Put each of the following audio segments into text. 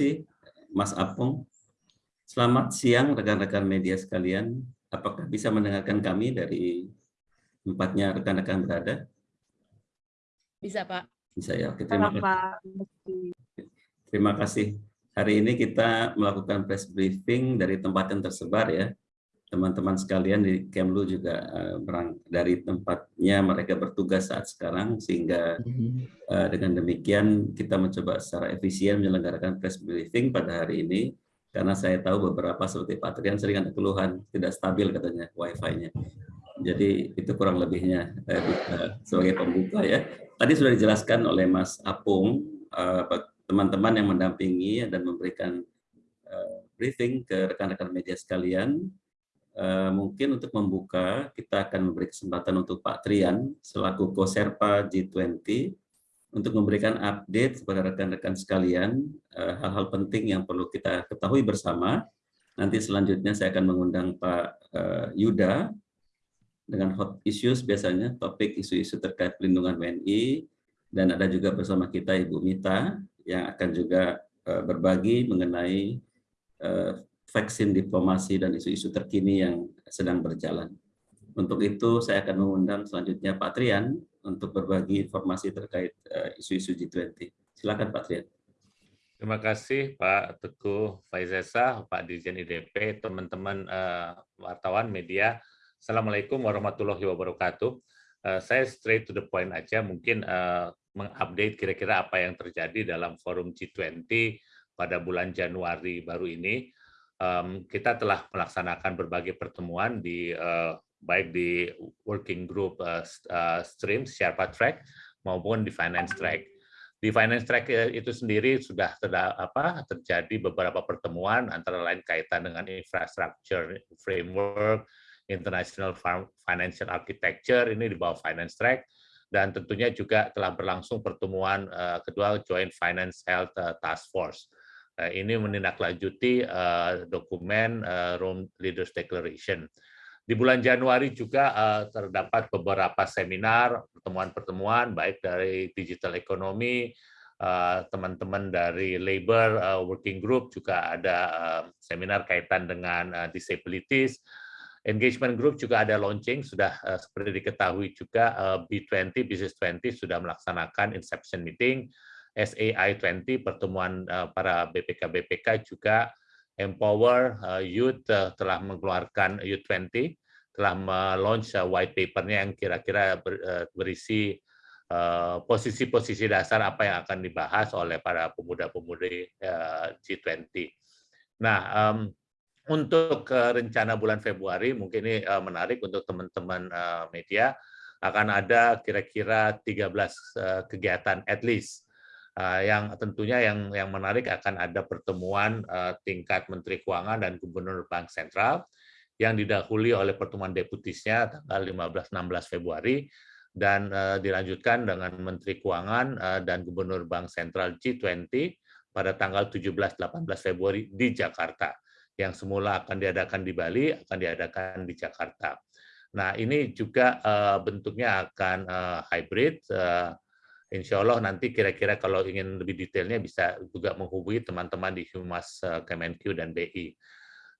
kasih Mas Apung. Selamat siang rekan-rekan media sekalian. Apakah bisa mendengarkan kami dari tempatnya rekan-rekan berada? Bisa, Pak. Bisa ya. Oke, terima kasih. Terima kasih. Hari ini kita melakukan press briefing dari tempat yang tersebar ya. Teman-teman sekalian di Kemlu juga uh, dari tempatnya mereka bertugas saat sekarang sehingga uh, dengan demikian kita mencoba secara efisien menyelenggarakan press briefing pada hari ini karena saya tahu beberapa seperti Pak Trian sering ada keluhan tidak stabil katanya wifi-nya. Jadi itu kurang lebihnya eh, sebagai pembuka ya. Tadi sudah dijelaskan oleh Mas Apung eh, teman-teman yang mendampingi dan memberikan eh, briefing ke rekan-rekan media sekalian. Eh, mungkin untuk membuka kita akan memberi kesempatan untuk Pak Trian selaku Koserpa G20 untuk memberikan update kepada rekan-rekan sekalian eh, hal-hal penting yang perlu kita ketahui bersama. Nanti selanjutnya saya akan mengundang Pak eh, Yuda dengan hot issues biasanya topik isu-isu terkait pelindungan WNI dan ada juga bersama kita Ibu Mita yang akan juga berbagi mengenai vaksin diplomasi dan isu-isu terkini yang sedang berjalan. Untuk itu saya akan mengundang selanjutnya Pak Trian untuk berbagi informasi terkait eh, isu-isu G20. Silakan Pak Trian. Terima kasih Pak Teguh Faizesa, Pak Dirjen IDP, teman-teman uh, wartawan media. Assalamualaikum warahmatullahi wabarakatuh. Uh, saya straight to the point aja, mungkin mengupdate kira-kira apa yang terjadi dalam forum G20 pada bulan Januari baru ini. Kita telah melaksanakan berbagai pertemuan di uh, baik di working group uh, uh, stream Sherpa track maupun di finance track. Di finance track eh, itu sendiri sudah apa, terjadi beberapa pertemuan antara lain kaitan dengan infrastructure framework, international financial architecture ini di bawah finance track dan tentunya juga telah berlangsung pertemuan kedua Joint Finance Health Task Force. Uh, ini menindaklanjuti uh, dokumen uh, Rome Leaders Declaration. Di bulan Januari juga terdapat beberapa seminar, pertemuan-pertemuan, baik dari digital ekonomi, eh, teman-teman dari labor working group juga ada seminar kaitan dengan disabilities. Engagement group juga ada launching, sudah seperti diketahui juga uh, B20, Business 20 sudah melaksanakan inception meeting, SAI 20, pertemuan uh, para BPK-BPK juga Empower Youth telah mengeluarkan Youth 20 telah melaunch uh, white papernya yang kira-kira berisi posisi-posisi dasar apa yang akan dibahas oleh para pemuda-pemudi G20. Nah, untuk rencana bulan Februari, mungkin ini menarik untuk teman-teman media, akan ada kira-kira 13 kegiatan at least. Yang tentunya yang yang menarik akan ada pertemuan tingkat Menteri Keuangan dan Gubernur Bank Sentral, yang didahului oleh pertemuan deputisnya tanggal 15-16 Februari dan uh, dilanjutkan dengan Menteri Keuangan dan Gubernur Bank Sentral G20 pada tanggal 17-18 Februari di Jakarta. Yang semula akan diadakan di Bali, akan diadakan di Jakarta. Nah, ini juga bentuknya akan hybrid. Insya Allah nanti kira-kira kalau ingin lebih detailnya bisa juga menghubungi teman-teman di Humas uh, Kemenq dan BI.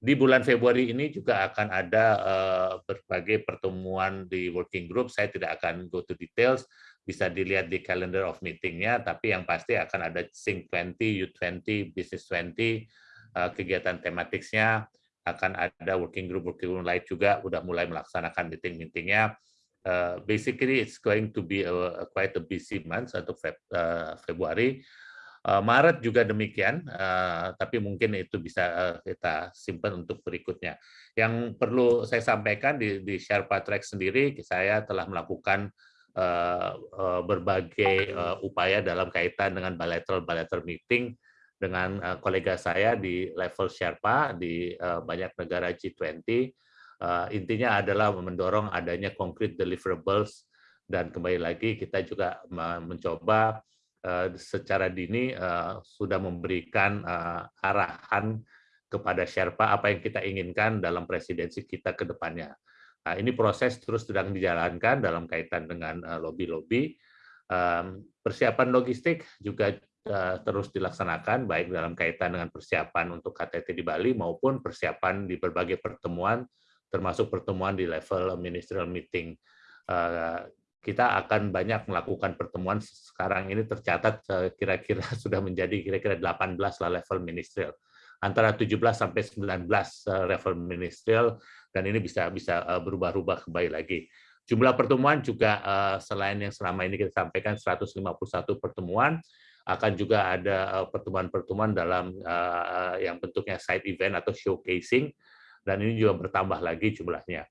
Di bulan Februari ini juga akan ada uh, berbagai pertemuan di working group. Saya tidak akan go to details, bisa dilihat di calendar of meetingnya, tapi yang pasti akan ada Sync 20, U20, Business 20, uh, kegiatan tematiknya, akan ada working group working group lain juga udah mulai melaksanakan meeting-meetingnya. Uh, basically, it's going to be a, a quite a busy month untuk Feb, uh, Februari. Eh, Maret juga demikian, eh, tapi mungkin itu bisa eh, kita simpan untuk berikutnya. Yang perlu saya sampaikan di, di Sherpa Track sendiri, saya telah melakukan berbagai upaya dalam kaitan dengan bilateral-bilateral meeting dengan kolega saya di level Sherpa di banyak negara G20. Intinya adalah mendorong adanya concrete deliverables dan kembali lagi kita juga mencoba Eh, secara dini eh, sudah memberikan eh, arahan kepada Sherpa apa yang kita inginkan dalam presidensi kita ke depannya. Nah, ini proses terus sedang dijalankan dalam kaitan dengan lobby-lobby. Persiapan logistik juga terus dilaksanakan baik dalam kaitan dengan persiapan untuk KTT di Bali maupun persiapan di berbagai pertemuan termasuk pertemuan di level ministerial meeting. Kita akan banyak melakukan pertemuan sekarang ini tercatat kira-kira sudah menjadi kira-kira 18 lah level ministerial antara 17 sampai 19 level ministerial dan ini bisa bisa berubah-ubah kembali lagi. Jumlah pertemuan juga selain yang selama ini kita sampaikan 151 pertemuan, akan juga ada eh, pertemuan-pertemuan dalam yang bentuknya side event atau showcasing dan ini juga bertambah lagi jumlahnya.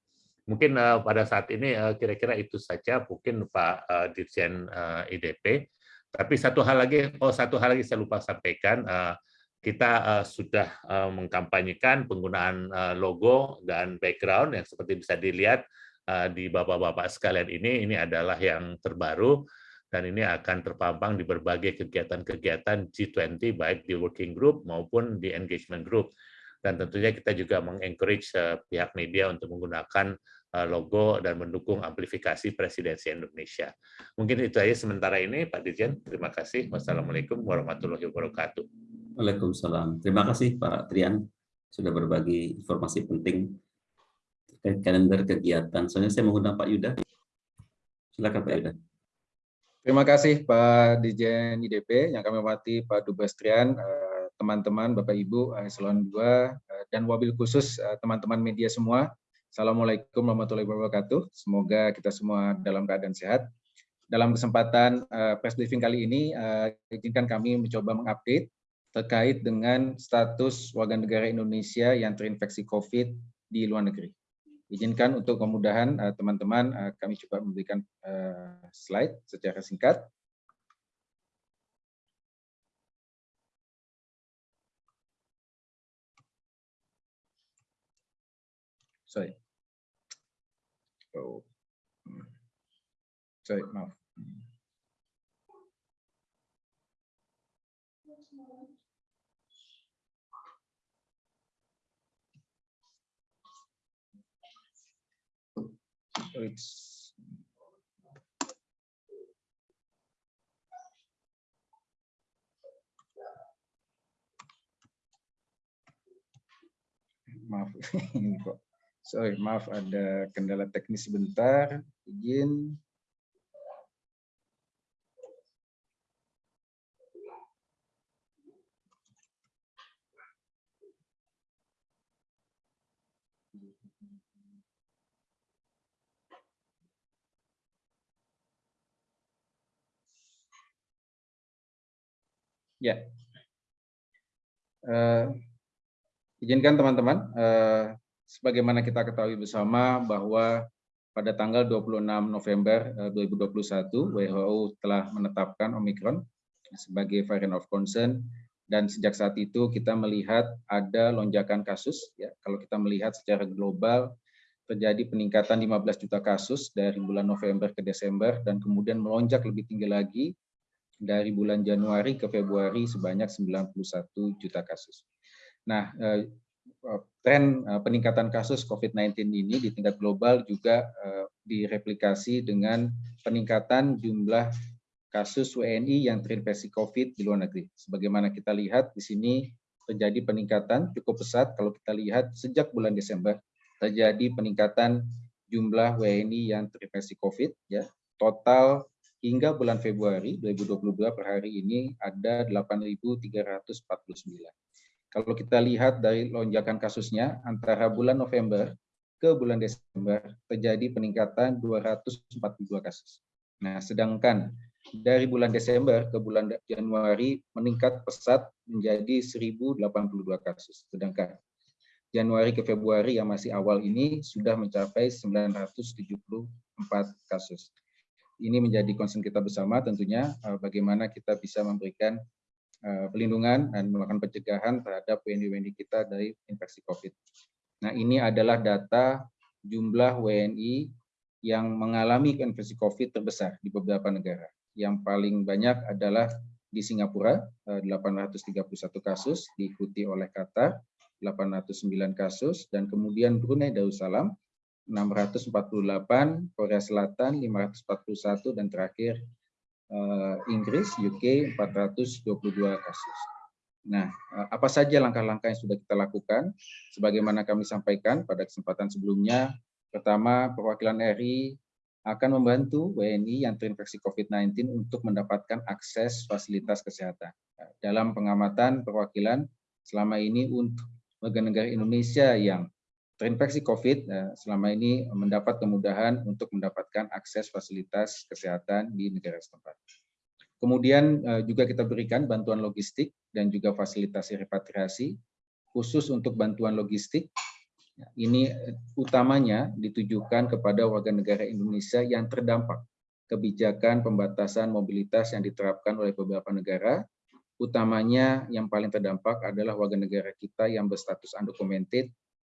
Mungkin uh, pada saat ini kira-kira uh, itu saja mungkin Pak uh, Dirjen uh, IDP. Tapi satu hal lagi, oh satu hal lagi saya lupa sampaikan, uh, kita uh, sudah uh, mengkampanyekan penggunaan uh, logo dan background yang seperti bisa dilihat uh, di bapak-bapak sekalian ini, ini adalah yang terbaru dan ini akan terpampang di berbagai kegiatan-kegiatan G20 baik di working group maupun di engagement group. Dan tentunya kita juga mengencourage uh, pihak media untuk menggunakan uh, logo dan mendukung amplifikasi presidensi Indonesia. Mungkin itu aja sementara ini, Pak Dirjen. Terima kasih. Wassalamualaikum warahmatullahi wabarakatuh. Waalaikumsalam. Terima kasih Pak Trian sudah berbagi informasi penting terkait kalender kegiatan. Soalnya saya mengundang Pak Yuda. Silakan Pak Yuda. Terima kasih Pak Dijen IDP yang kami hormati Pak Dubastrian, eh, teman-teman, Bapak Ibu, Eselon 2, eh, dan wabil khusus eh, teman-teman media semua. Assalamualaikum warahmatullahi wabarakatuh. Semoga kita semua dalam keadaan sehat. Dalam kesempatan press briefing kali ini, izinkan kami mencoba mengupdate terkait dengan status warga negara Indonesia yang terinfeksi COVID di luar negeri. Izinkan untuk kemudahan eh, teman-teman kami coba memberikan slide secara singkat. Sorry. Oh. Hmm. Sorry, maaf. it's maaf ini kok sorry maaf ada kendala teknis sebentar izin Ya. Uh, izinkan teman-teman, uh, sebagaimana kita ketahui bersama bahwa pada tanggal 26 November 2021 WHO telah menetapkan Omicron sebagai variant of concern dan sejak saat itu kita melihat ada lonjakan kasus ya kalau kita melihat secara global terjadi peningkatan 15 juta kasus dari bulan November ke Desember dan kemudian melonjak lebih tinggi lagi dari bulan Januari ke Februari sebanyak 91 juta kasus. Nah, eh, tren eh, peningkatan kasus COVID-19 ini di tingkat global juga eh, direplikasi dengan peningkatan jumlah kasus WNI yang terinfeksi COVID di luar negeri. Sebagaimana kita lihat di sini terjadi peningkatan cukup pesat kalau kita lihat sejak bulan Desember terjadi peningkatan jumlah WNI yang terinfeksi COVID ya. Total hingga bulan Februari 2022 per hari ini ada 8.349. Kalau kita lihat dari lonjakan kasusnya, antara bulan November ke bulan Desember terjadi peningkatan 242 kasus. Nah, sedangkan dari bulan Desember ke bulan Januari meningkat pesat menjadi 1082 kasus. Sedangkan Januari ke Februari yang masih awal ini sudah mencapai 974 kasus ini menjadi concern kita bersama tentunya uh, bagaimana kita bisa memberikan pelindungan dan melakukan pencegahan terhadap WNI-WNI kita dari infeksi COVID. Nah ini adalah data jumlah WNI yang mengalami infeksi COVID terbesar di beberapa negara. Yang paling banyak adalah di Singapura, 831 uh, kasus, diikuti oleh Qatar, 809 kasus, dan kemudian Brunei Darussalam, 648, Korea Selatan 541, dan terakhir eh, Inggris, UK 422 kasus. Nah, eh, apa saja langkah-langkah yang sudah kita lakukan? Sebagaimana kami sampaikan pada kesempatan sebelumnya, pertama perwakilan RI akan membantu WNI yang terinfeksi COVID-19 untuk mendapatkan akses fasilitas kesehatan. Dalam pengamatan perwakilan selama ini untuk warga negara Indonesia yang terinfeksi COVID eh, selama ini mendapat kemudahan untuk mendapatkan akses fasilitas kesehatan di negara setempat. Kemudian eh, juga kita berikan bantuan logistik dan juga fasilitasi repatriasi khusus untuk bantuan logistik. Ini eh, utamanya ditujukan kepada warga negara Indonesia yang terdampak kebijakan pembatasan mobilitas yang diterapkan oleh beberapa negara, utamanya yang paling terdampak adalah warga negara kita yang berstatus undocumented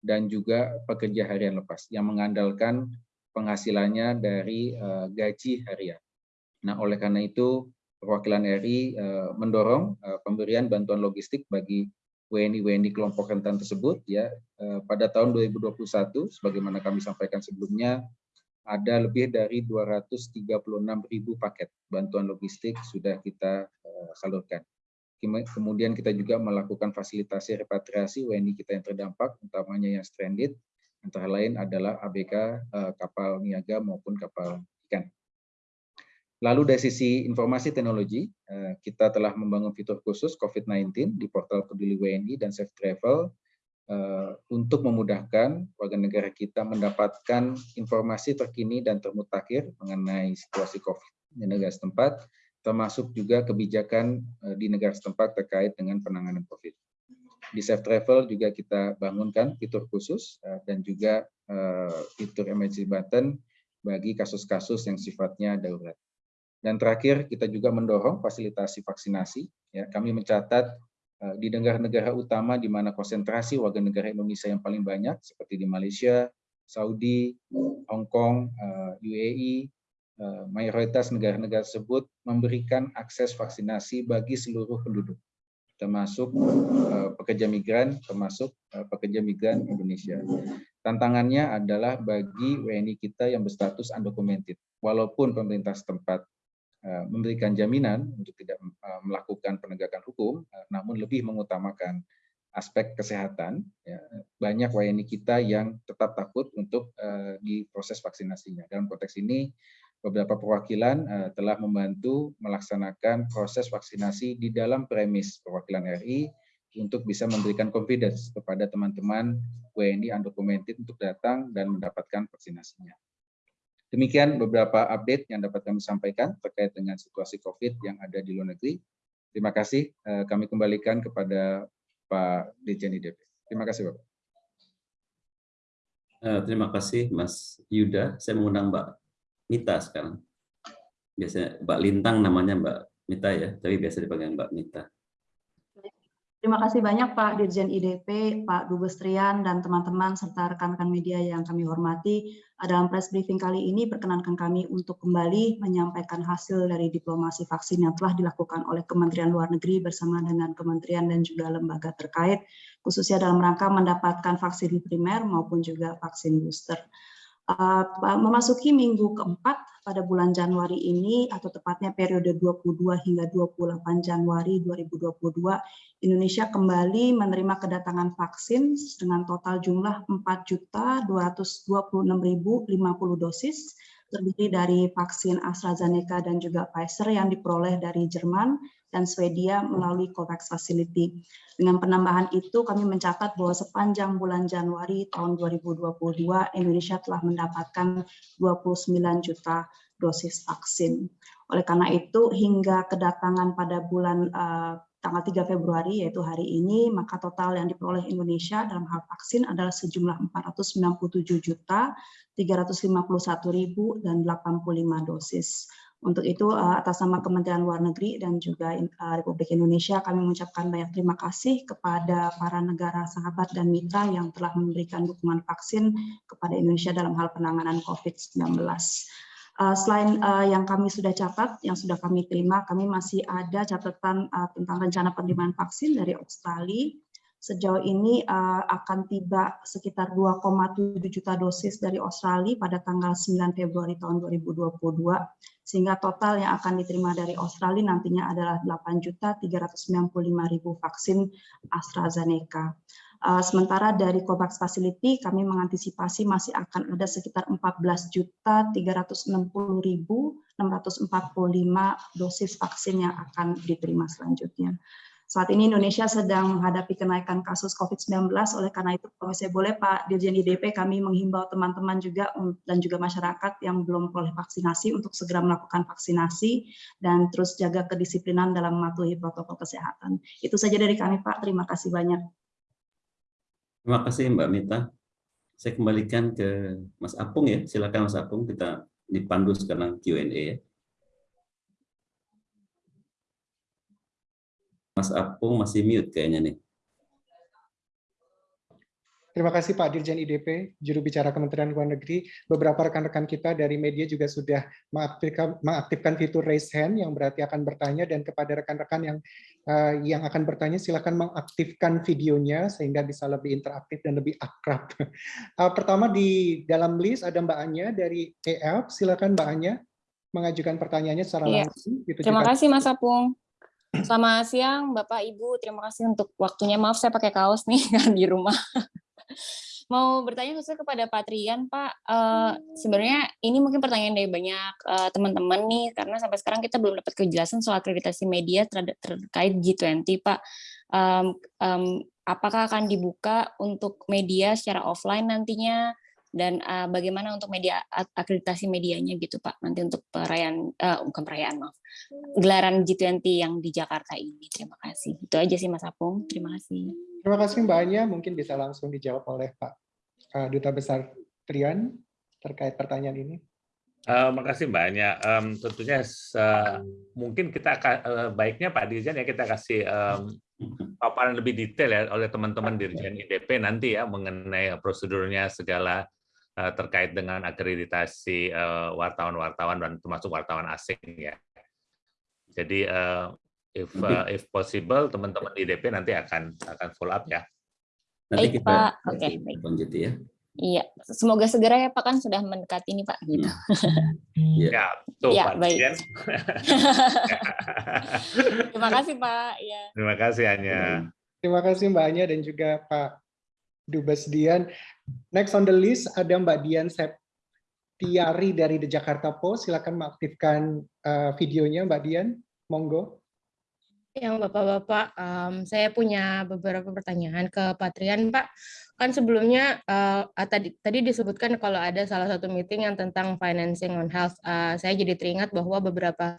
dan juga pekerja harian lepas yang mengandalkan penghasilannya dari uh, gaji harian. Nah, oleh karena itu perwakilan RI eh, mendorong uh, pemberian bantuan logistik bagi WNI-WNI kelompok rentan tersebut ya pada tahun 2021 sebagaimana kami sampaikan sebelumnya ada lebih dari 236.000 paket bantuan logistik sudah kita salurkan. Kemudian kita juga melakukan fasilitasi repatriasi WNI kita yang terdampak, utamanya yang stranded, antara lain adalah ABK eh, kapal niaga maupun kapal ikan. Lalu dari sisi informasi teknologi, eh, kita telah membangun fitur khusus COVID-19 di portal Peduli WNI dan Safe Travel eh, untuk memudahkan warga negara kita mendapatkan informasi terkini dan termutakhir mengenai situasi COVID di negara setempat, termasuk juga kebijakan eh, di negara setempat terkait dengan penanganan COVID. Di Safe Travel juga kita bangunkan fitur khusus eh, dan juga eh, fitur emergency button bagi kasus-kasus yang sifatnya darurat. Dan terakhir kita juga mendorong fasilitasi vaksinasi. Ya, kami mencatat di negara-negara utama di mana konsentrasi warga negara Indonesia yang paling banyak seperti di Malaysia, Saudi, Hong Kong, UAE, mayoritas negara-negara tersebut memberikan akses vaksinasi bagi seluruh penduduk, termasuk eh, pekerja migran, termasuk eh, pekerja migran Indonesia. Tantangannya adalah bagi WNI kita yang berstatus undocumented. Walaupun pemerintah setempat memberikan jaminan untuk tidak melakukan penegakan hukum, namun lebih mengutamakan aspek kesehatan. Ya, banyak WNI kita yang tetap takut untuk di proses vaksinasinya. Dalam konteks ini, beberapa perwakilan uh, telah membantu melaksanakan proses vaksinasi di dalam premis perwakilan RI untuk bisa memberikan confidence kepada teman-teman WNI undocumented untuk datang dan mendapatkan vaksinasinya. Demikian beberapa update yang dapat kami sampaikan terkait dengan situasi COVID yang ada di luar negeri. Terima kasih. Uh, kami kembalikan kepada Pak Dirjen IDP. Terima kasih, Bapak. Uh, terima kasih, Mas Yuda. Saya mengundang Mbak Mita sekarang. Biasanya Mbak Lintang namanya Mbak Mita ya, tapi biasa dipanggil Mbak Mita. Terima kasih banyak Pak Dirjen IDP, Pak Dubes Trian, dan teman-teman serta rekan-rekan media yang kami hormati. Dalam press briefing kali ini, perkenankan kami untuk kembali menyampaikan hasil dari diplomasi vaksin yang telah dilakukan oleh Kementerian Luar Negeri bersama dengan kementerian dan juga lembaga terkait, khususnya dalam rangka mendapatkan vaksin primer maupun juga vaksin booster. Uh, memasuki minggu keempat pada bulan Januari ini atau tepatnya periode 22 hingga 28 Januari 2022 Indonesia kembali menerima kedatangan vaksin dengan total jumlah 4.226.050 dosis terdiri dari vaksin AstraZeneca dan juga Pfizer yang diperoleh dari Jerman dan Swedia melalui COVAX Facility. Dengan penambahan itu, kami mencatat bahwa sepanjang bulan Januari tahun 2022, Indonesia telah mendapatkan 29 juta dosis vaksin. Oleh karena itu, hingga kedatangan pada bulan uh, tanggal 3 Februari, yaitu hari ini, maka total yang diperoleh Indonesia dalam hal vaksin adalah sejumlah 497 juta 351.085 dosis. Untuk itu, eh, atas nama Kementerian Luar Negeri dan juga eh, Republik Indonesia, kami mengucapkan banyak terima kasih kepada para negara sahabat dan mitra yang telah memberikan dukungan vaksin kepada Indonesia dalam hal penanganan COVID-19. Eh, selain yang kami sudah catat, yang sudah kami terima, kami masih ada catatan tentang rencana penerimaan vaksin dari Australia, Sejauh ini uh, akan tiba sekitar 2,7 juta dosis dari Australia pada tanggal 9 Februari tahun 2022, sehingga total yang akan diterima dari Australia nantinya adalah 8.395.000 vaksin AstraZeneca. Uh, sementara dari COVAX Facility kami mengantisipasi masih akan ada sekitar 14.360.645 dosis vaksin yang akan diterima selanjutnya. Saat ini Indonesia sedang menghadapi kenaikan kasus COVID-19, oleh karena itu kalau saya boleh Pak Dirjen IDP kami menghimbau teman-teman juga dan juga masyarakat yang belum boleh vaksinasi untuk segera melakukan vaksinasi dan terus jaga kedisiplinan dalam mematuhi protokol kesehatan. Itu saja dari kami Pak, terima kasih banyak. Terima kasih Mbak Mita. Saya kembalikan ke Mas Apung ya, silakan Mas Apung kita dipandu sekarang Q&A ya. Mas Apung masih mute kayaknya nih. Terima kasih Pak Dirjen IDP, juru bicara Kementerian Luar Negeri. Beberapa rekan-rekan kita dari media juga sudah mengaktifkan, mengaktifkan fitur raise hand yang berarti akan bertanya dan kepada rekan-rekan yang uh, yang akan bertanya silakan mengaktifkan videonya sehingga bisa lebih interaktif dan lebih akrab. Uh, pertama di dalam list ada Mbak Anya dari EF. Silakan Mbak Anya mengajukan pertanyaannya secara iya. langsung. Terima kasih Mas Apung. Selamat siang Bapak Ibu, terima kasih untuk waktunya. Maaf saya pakai kaos nih kan di rumah. Mau bertanya khusus kepada Pak Trian, Pak. Uh, sebenarnya ini mungkin pertanyaan dari banyak uh, teman-teman nih, karena sampai sekarang kita belum dapat kejelasan soal akreditasi media terkait G20, Pak. Um, um, apakah akan dibuka untuk media secara offline nantinya? Dan uh, bagaimana untuk media akreditasi medianya gitu Pak? Nanti untuk perayaan uh, bukan perayaan maaf. Gelaran G20 yang di Jakarta ini. Terima kasih. Itu aja sih Mas Apung. Terima kasih. Terima kasih Mbak Anya. Mungkin bisa langsung dijawab oleh Pak uh, Duta Besar Trian terkait pertanyaan ini. Uh, makasih Mbak Anya. Um, tentunya uh, mungkin kita akan uh, baiknya Pak Dirjen ya kita kasih um, paparan lebih detail ya oleh teman-teman Dirjen IDP nanti ya mengenai prosedurnya segala terkait dengan akreditasi eh, wartawan-wartawan dan termasuk wartawan asing ya. Jadi uh, if uh, if possible teman-teman di DP nanti akan akan follow up ya. Nanti baik, kita Pak. Oke, okay, baik. Lanjut ya. Iya, semoga segera ya Pak kan sudah mendekati ini Pak gitu. Hmm. Ya, tuh ya, Pak. Baik. Terima kasih Pak. Ya. Terima kasih Anya. Terima kasih Mbak Anya dan juga Pak Dubes Dian. Next on the list ada Mbak Dian Septiari dari The Jakarta Post. Silakan mengaktifkan uh, videonya Mbak Dian. Monggo. Yang Bapak-Bapak, um, saya punya beberapa pertanyaan ke Patrian, Pak. Kan sebelumnya uh, tadi tadi disebutkan kalau ada salah satu meeting yang tentang financing on health. Uh, saya jadi teringat bahwa beberapa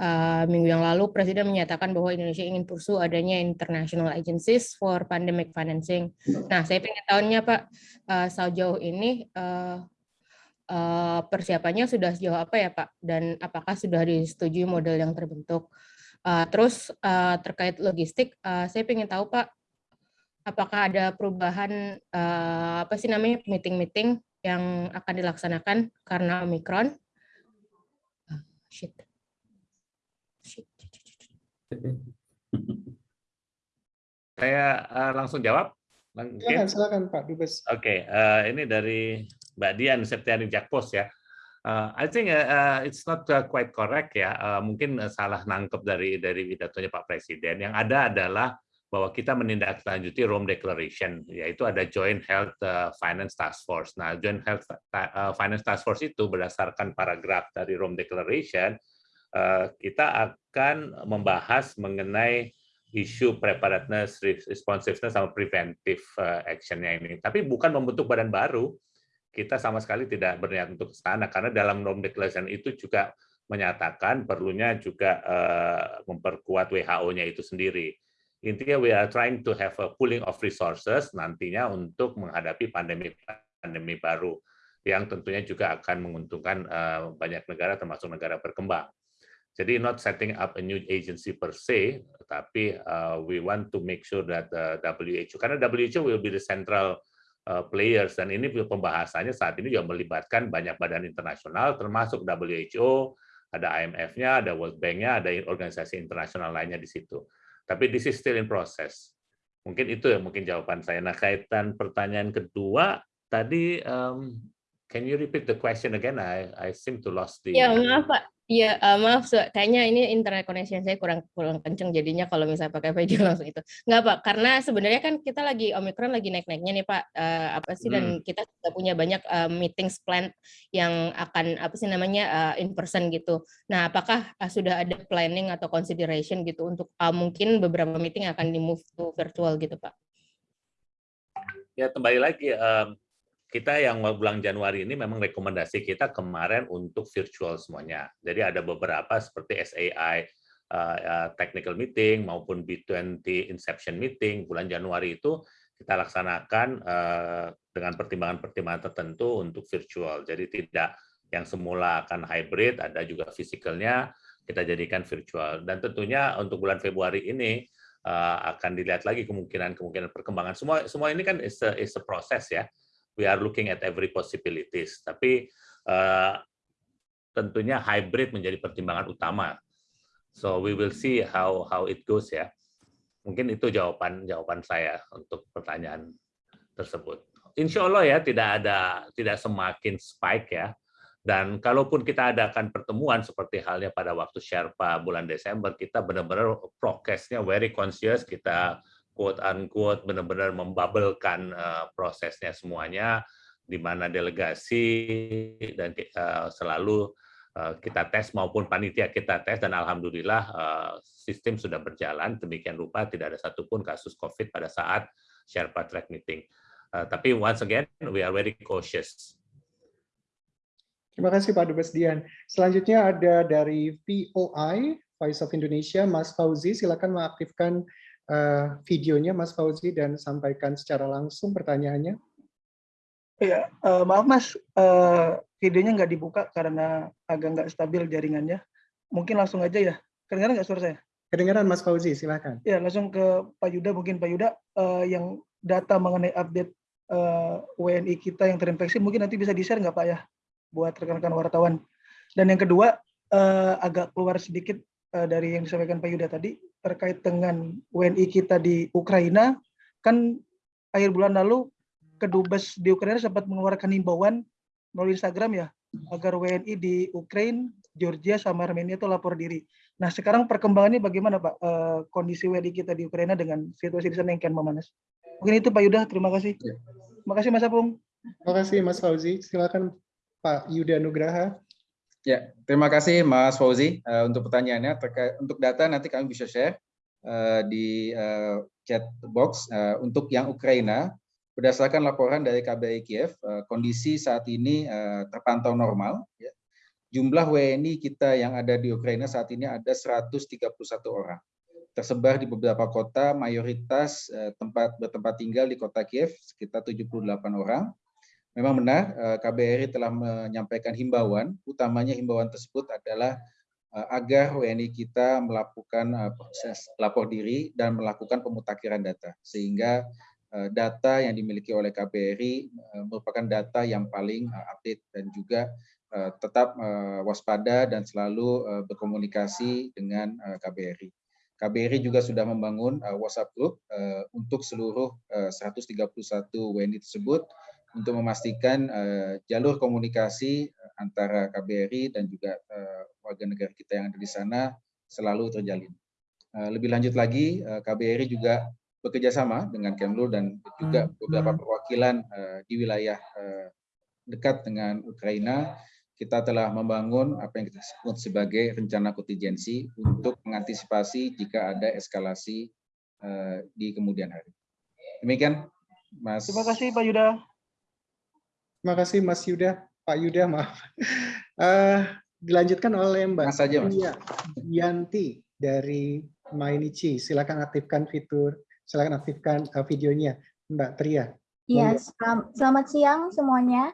uh, minggu yang lalu Presiden menyatakan bahwa Indonesia ingin pursue adanya international agencies for pandemic financing. Nah, saya ingin tahunya Pak, uh, sejauh ini uh, uh, persiapannya sudah sejauh apa ya Pak? Dan apakah sudah disetujui model yang terbentuk? Uh, terus uh, terkait logistik, uh, saya ingin tahu Pak, apakah ada perubahan uh, apa sih namanya meeting-meeting yang akan dilaksanakan karena Omicron? Uh, shit. Saya uh, langsung jawab. Silakan, silakan Pak Dubes. Oke, okay, uh, eh, ini dari Mbak Dian Septiani Jakpos ya. Uh, I think uh, it's not uh, quite correct ya. Uh, mungkin uh, salah nangkep dari dari pidatonya Pak Presiden. Yang ada adalah bahwa kita menindaklanjuti Rome Declaration, yaitu ada Joint Health Finance Task Force. Nah, Joint Health Finance Task Force itu berdasarkan paragraf dari Rome Declaration kita akan membahas mengenai isu preparedness, responsiveness, sama preventive eh, actionnya ini. Tapi bukan membentuk badan baru, kita sama sekali tidak berniat untuk ke sana, karena dalam Rome Declaration itu juga menyatakan perlunya juga eh, memperkuat WHO-nya itu sendiri. Intinya we are trying to have a pooling of resources nantinya untuk menghadapi pandemi pandemi baru yang tentunya juga akan menguntungkan banyak negara termasuk negara berkembang. Jadi not setting up a new agency per se, tapi uh, we want to make sure that the WHO, karena WHO will be the central uh, players, dan ini pembahasannya saat ini juga melibatkan banyak badan internasional, termasuk WHO, ada IMF-nya, ada World Bank-nya, ada organisasi internasional lainnya di situ. Tapi this is still in process. Mungkin itu ya mungkin jawaban saya. Nah, kaitan pertanyaan kedua tadi um, can you repeat the question again? I I seem to lost the Ya, maaf Pak. Iya, uh, maaf, kayaknya ini internet connection saya kurang kurang kenceng jadinya kalau misalnya pakai video langsung itu. Enggak, Pak, karena sebenarnya kan kita lagi Omicron lagi naik-naiknya nih, Pak. Uh, apa sih dan Hmm. kita sudah punya banyak uh, meetings plan yang akan apa sih namanya uh, in person gitu. Nah, apakah uh, sudah ada planning atau consideration gitu untuk uh, mungkin beberapa meeting akan di move to virtual gitu, Pak? Ya kembali lagi kita yang bulan Januari ini memang rekomendasi kita kemarin untuk virtual semuanya. Jadi ada beberapa seperti SAI uh, uh, technical meeting maupun B20 inception meeting bulan Januari itu kita laksanakan uh, dengan pertimbangan-pertimbangan tertentu untuk virtual. Jadi tidak yang semula akan hybrid, ada juga fisikalnya kita jadikan virtual. Dan tentunya untuk bulan Februari ini akan dilihat lagi kemungkinan-kemungkinan perkembangan. Semua semua ini kan is a, is a process ya. We are looking at every possibilities. Tapi uh, tentunya hybrid menjadi pertimbangan utama. So we will see how how it goes ya. Mungkin itu jawaban jawaban saya untuk pertanyaan tersebut. Insya Allah ya tidak ada tidak semakin spike ya. Dan kalaupun kita adakan pertemuan seperti halnya pada waktu Sherpa bulan Desember, kita benar-benar prokesnya very conscious, kita quote unquote benar-benar membabelkan uh, prosesnya semuanya, di mana delegasi dan uh, selalu uh, kita tes maupun panitia kita tes dan alhamdulillah uh, sistem sudah berjalan demikian rupa tidak ada satupun kasus COVID pada saat Sherpa track meeting. Uh, tapi once again we are very cautious. Terima kasih Pak Dubes Dian. Selanjutnya ada dari VOI, Voice of Indonesia, Mas Fauzi. Silakan mengaktifkan uh, videonya Mas Fauzi dan sampaikan secara langsung pertanyaannya. Ya, uh, maaf Mas, uh, videonya nggak dibuka karena agak nggak stabil jaringannya. Mungkin langsung aja ya. Kedengaran nggak suara saya? Kedengaran Mas Fauzi, silakan. Ya, langsung ke Pak Yuda, mungkin Pak Yuda, uh, yang data mengenai update uh, WNI kita yang terinfeksi, mungkin nanti bisa di-share nggak Pak ya? Buat rekan-rekan wartawan. Dan yang kedua, uh, agak keluar sedikit uh, dari yang disampaikan Pak Yuda tadi, terkait dengan WNI kita di Ukraina, kan akhir bulan lalu Kedubes di Ukraina sempat mengeluarkan himbauan melalui Instagram ya, agar WNI di Ukraina, Georgia, sama Armenia itu lapor diri. Nah sekarang perkembangannya bagaimana Pak, e, kondisi WNI kita di Ukraina dengan situasi di sana yang kian memanas? Mungkin itu Pak Yuda, terima kasih. Ya. Terima kasih Mas Apung. Terima kasih Mas Fauzi. Silakan Pak Yuda Nugraha. Ya, terima kasih Mas Fauzi uh, untuk pertanyaannya. Terkait untuk data nanti kami bisa share uh, di uh, chat box uh, untuk yang Ukraina. Berdasarkan laporan dari KBRI Kiev, uh, kondisi saat ini uh, terpantau normal. Ya. Jumlah WNI kita yang ada di Ukraina saat ini ada 131 orang. Tersebar di beberapa kota, mayoritas uh, tempat bertempat tinggal di kota Kiev sekitar 78 orang. Memang benar, KBRI telah menyampaikan himbauan, utamanya himbauan tersebut adalah agar WNI kita melakukan proses lapor diri dan melakukan pemutakhiran data, sehingga data yang dimiliki oleh KBRI merupakan data yang paling update dan juga tetap waspada dan selalu berkomunikasi dengan KBRI. KBRI juga sudah membangun WhatsApp group untuk seluruh 131 WNI tersebut untuk memastikan uh, jalur komunikasi antara KBRI dan juga uh, warga negara kita yang ada di sana selalu terjalin. Uh, lebih lanjut lagi, uh, KBRI juga bekerja sama dengan Kemlu dan juga beberapa perwakilan uh, di wilayah uh, dekat dengan Ukraina. Kita telah membangun apa yang kita sebut sebagai rencana kontingensi untuk mengantisipasi jika ada eskalasi uh, di kemudian hari. Demikian, Mas. Terima kasih Pak Yuda. Terima kasih Mas Yuda, Pak Yuda maaf. Uh, dilanjutkan oleh Mbak Mas saja, Mas. Yanti dari Mainichi. Silakan aktifkan fitur, silakan aktifkan uh, videonya, Mbak Tria. Iya, selamat siang semuanya.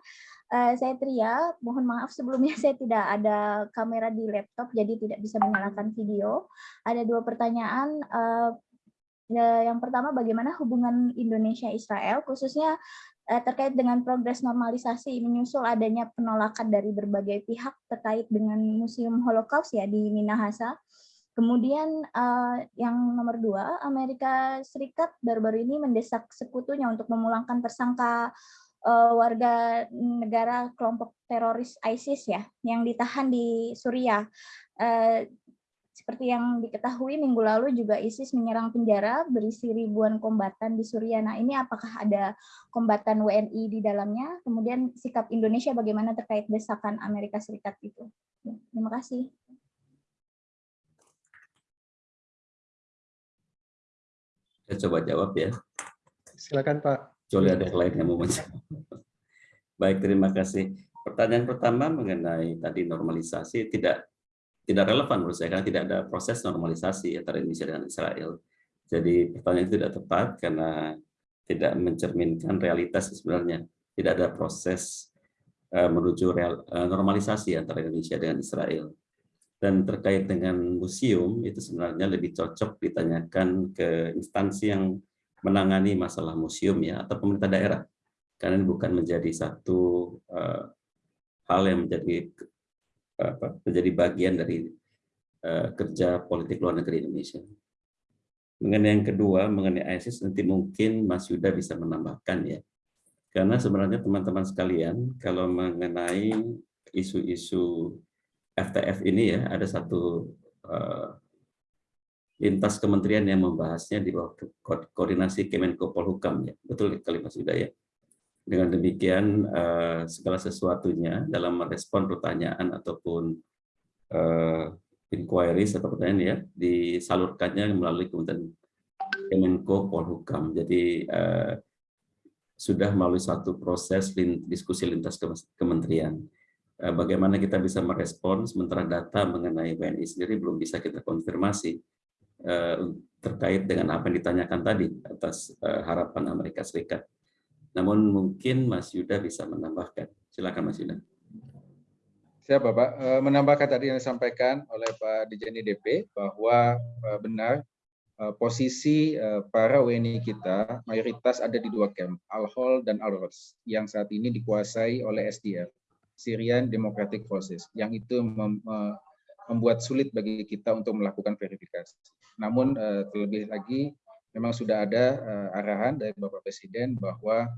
Uh, saya Tria, mohon maaf sebelumnya saya tidak ada kamera di laptop, jadi tidak bisa menyalakan video. Ada dua pertanyaan. Uh, yang pertama, bagaimana hubungan Indonesia-Israel, khususnya terkait dengan progres normalisasi menyusul adanya penolakan dari berbagai pihak terkait dengan Museum Holocaust ya di Minahasa. Kemudian uh, yang nomor dua, Amerika Serikat baru-baru ini mendesak sekutunya untuk memulangkan tersangka uh, warga negara kelompok teroris ISIS ya, yang ditahan di Suriah. Uh, seperti yang diketahui minggu lalu juga ISIS menyerang penjara berisi ribuan kombatan di Suriah. Nah ini apakah ada kombatan WNI di dalamnya? Kemudian sikap Indonesia bagaimana terkait desakan Amerika Serikat itu? Ya, terima kasih. Saya coba jawab ya. Silakan Pak. Kecuali ada yang lain yang mau menjawab. Baik, terima kasih. Pertanyaan pertama mengenai tadi normalisasi tidak tidak relevan menurut saya karena tidak ada proses normalisasi antara Indonesia dan Israel. Jadi pertanyaan itu tidak tepat karena tidak mencerminkan realitas sebenarnya. Tidak ada proses uh, menuju real, uh, normalisasi antara Indonesia dengan Israel. Dan terkait dengan museum, itu sebenarnya lebih cocok ditanyakan ke instansi yang menangani masalah museum ya atau pemerintah daerah. Karena ini bukan menjadi satu uh, hal yang menjadi apa, menjadi bagian dari uh, kerja politik luar negeri Indonesia. Mengenai yang kedua, mengenai ISIS, nanti mungkin Mas Yuda bisa menambahkan ya. Karena sebenarnya teman-teman sekalian, kalau mengenai isu-isu FTF ini ya ada satu uh, lintas kementerian yang membahasnya di bawah koordinasi Kemenko Polhukam ya betul kali Mas Yuda ya dengan demikian uh, segala sesuatunya dalam merespon pertanyaan ataupun uh, inquiries atau pertanyaan ya disalurkannya melalui Kementerian Kemenko Polhukam. Jadi uh, sudah melalui satu proses diskusi lintas kementerian. Eh, bagaimana kita bisa merespon? Sementara data mengenai WNI sendiri belum bisa kita konfirmasi eh, terkait dengan apa yang ditanyakan tadi atas eh, harapan Amerika Serikat. Namun mungkin Mas Yuda bisa menambahkan. Silakan Mas Yuda. Siap Bapak. Menambahkan tadi yang disampaikan oleh Pak Dijani DP bahwa benar posisi para WNI kita mayoritas ada di dua camp, Al-Hol dan Al-Ros, yang saat ini dikuasai oleh SDF. Syrian Democratic Forces yang itu mem membuat sulit bagi kita untuk melakukan verifikasi. Namun terlebih lagi memang sudah ada uh, arahan dari Bapak Presiden bahwa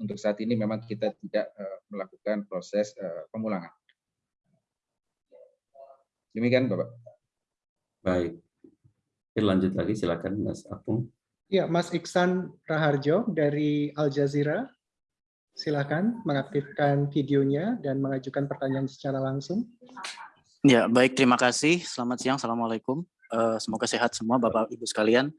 untuk saat ini memang kita tidak uh, melakukan proses uh, pemulangan. Demikian Bapak. Baik. Oke, lanjut lagi silakan Mas Apung. Ya, Mas Iksan Raharjo dari Al Jazeera. Silakan mengaktifkan videonya dan mengajukan pertanyaan secara langsung. Ya, baik. Terima kasih. Selamat siang. Assalamualaikum. Uh, semoga sehat semua Bapak Ibu sekalian.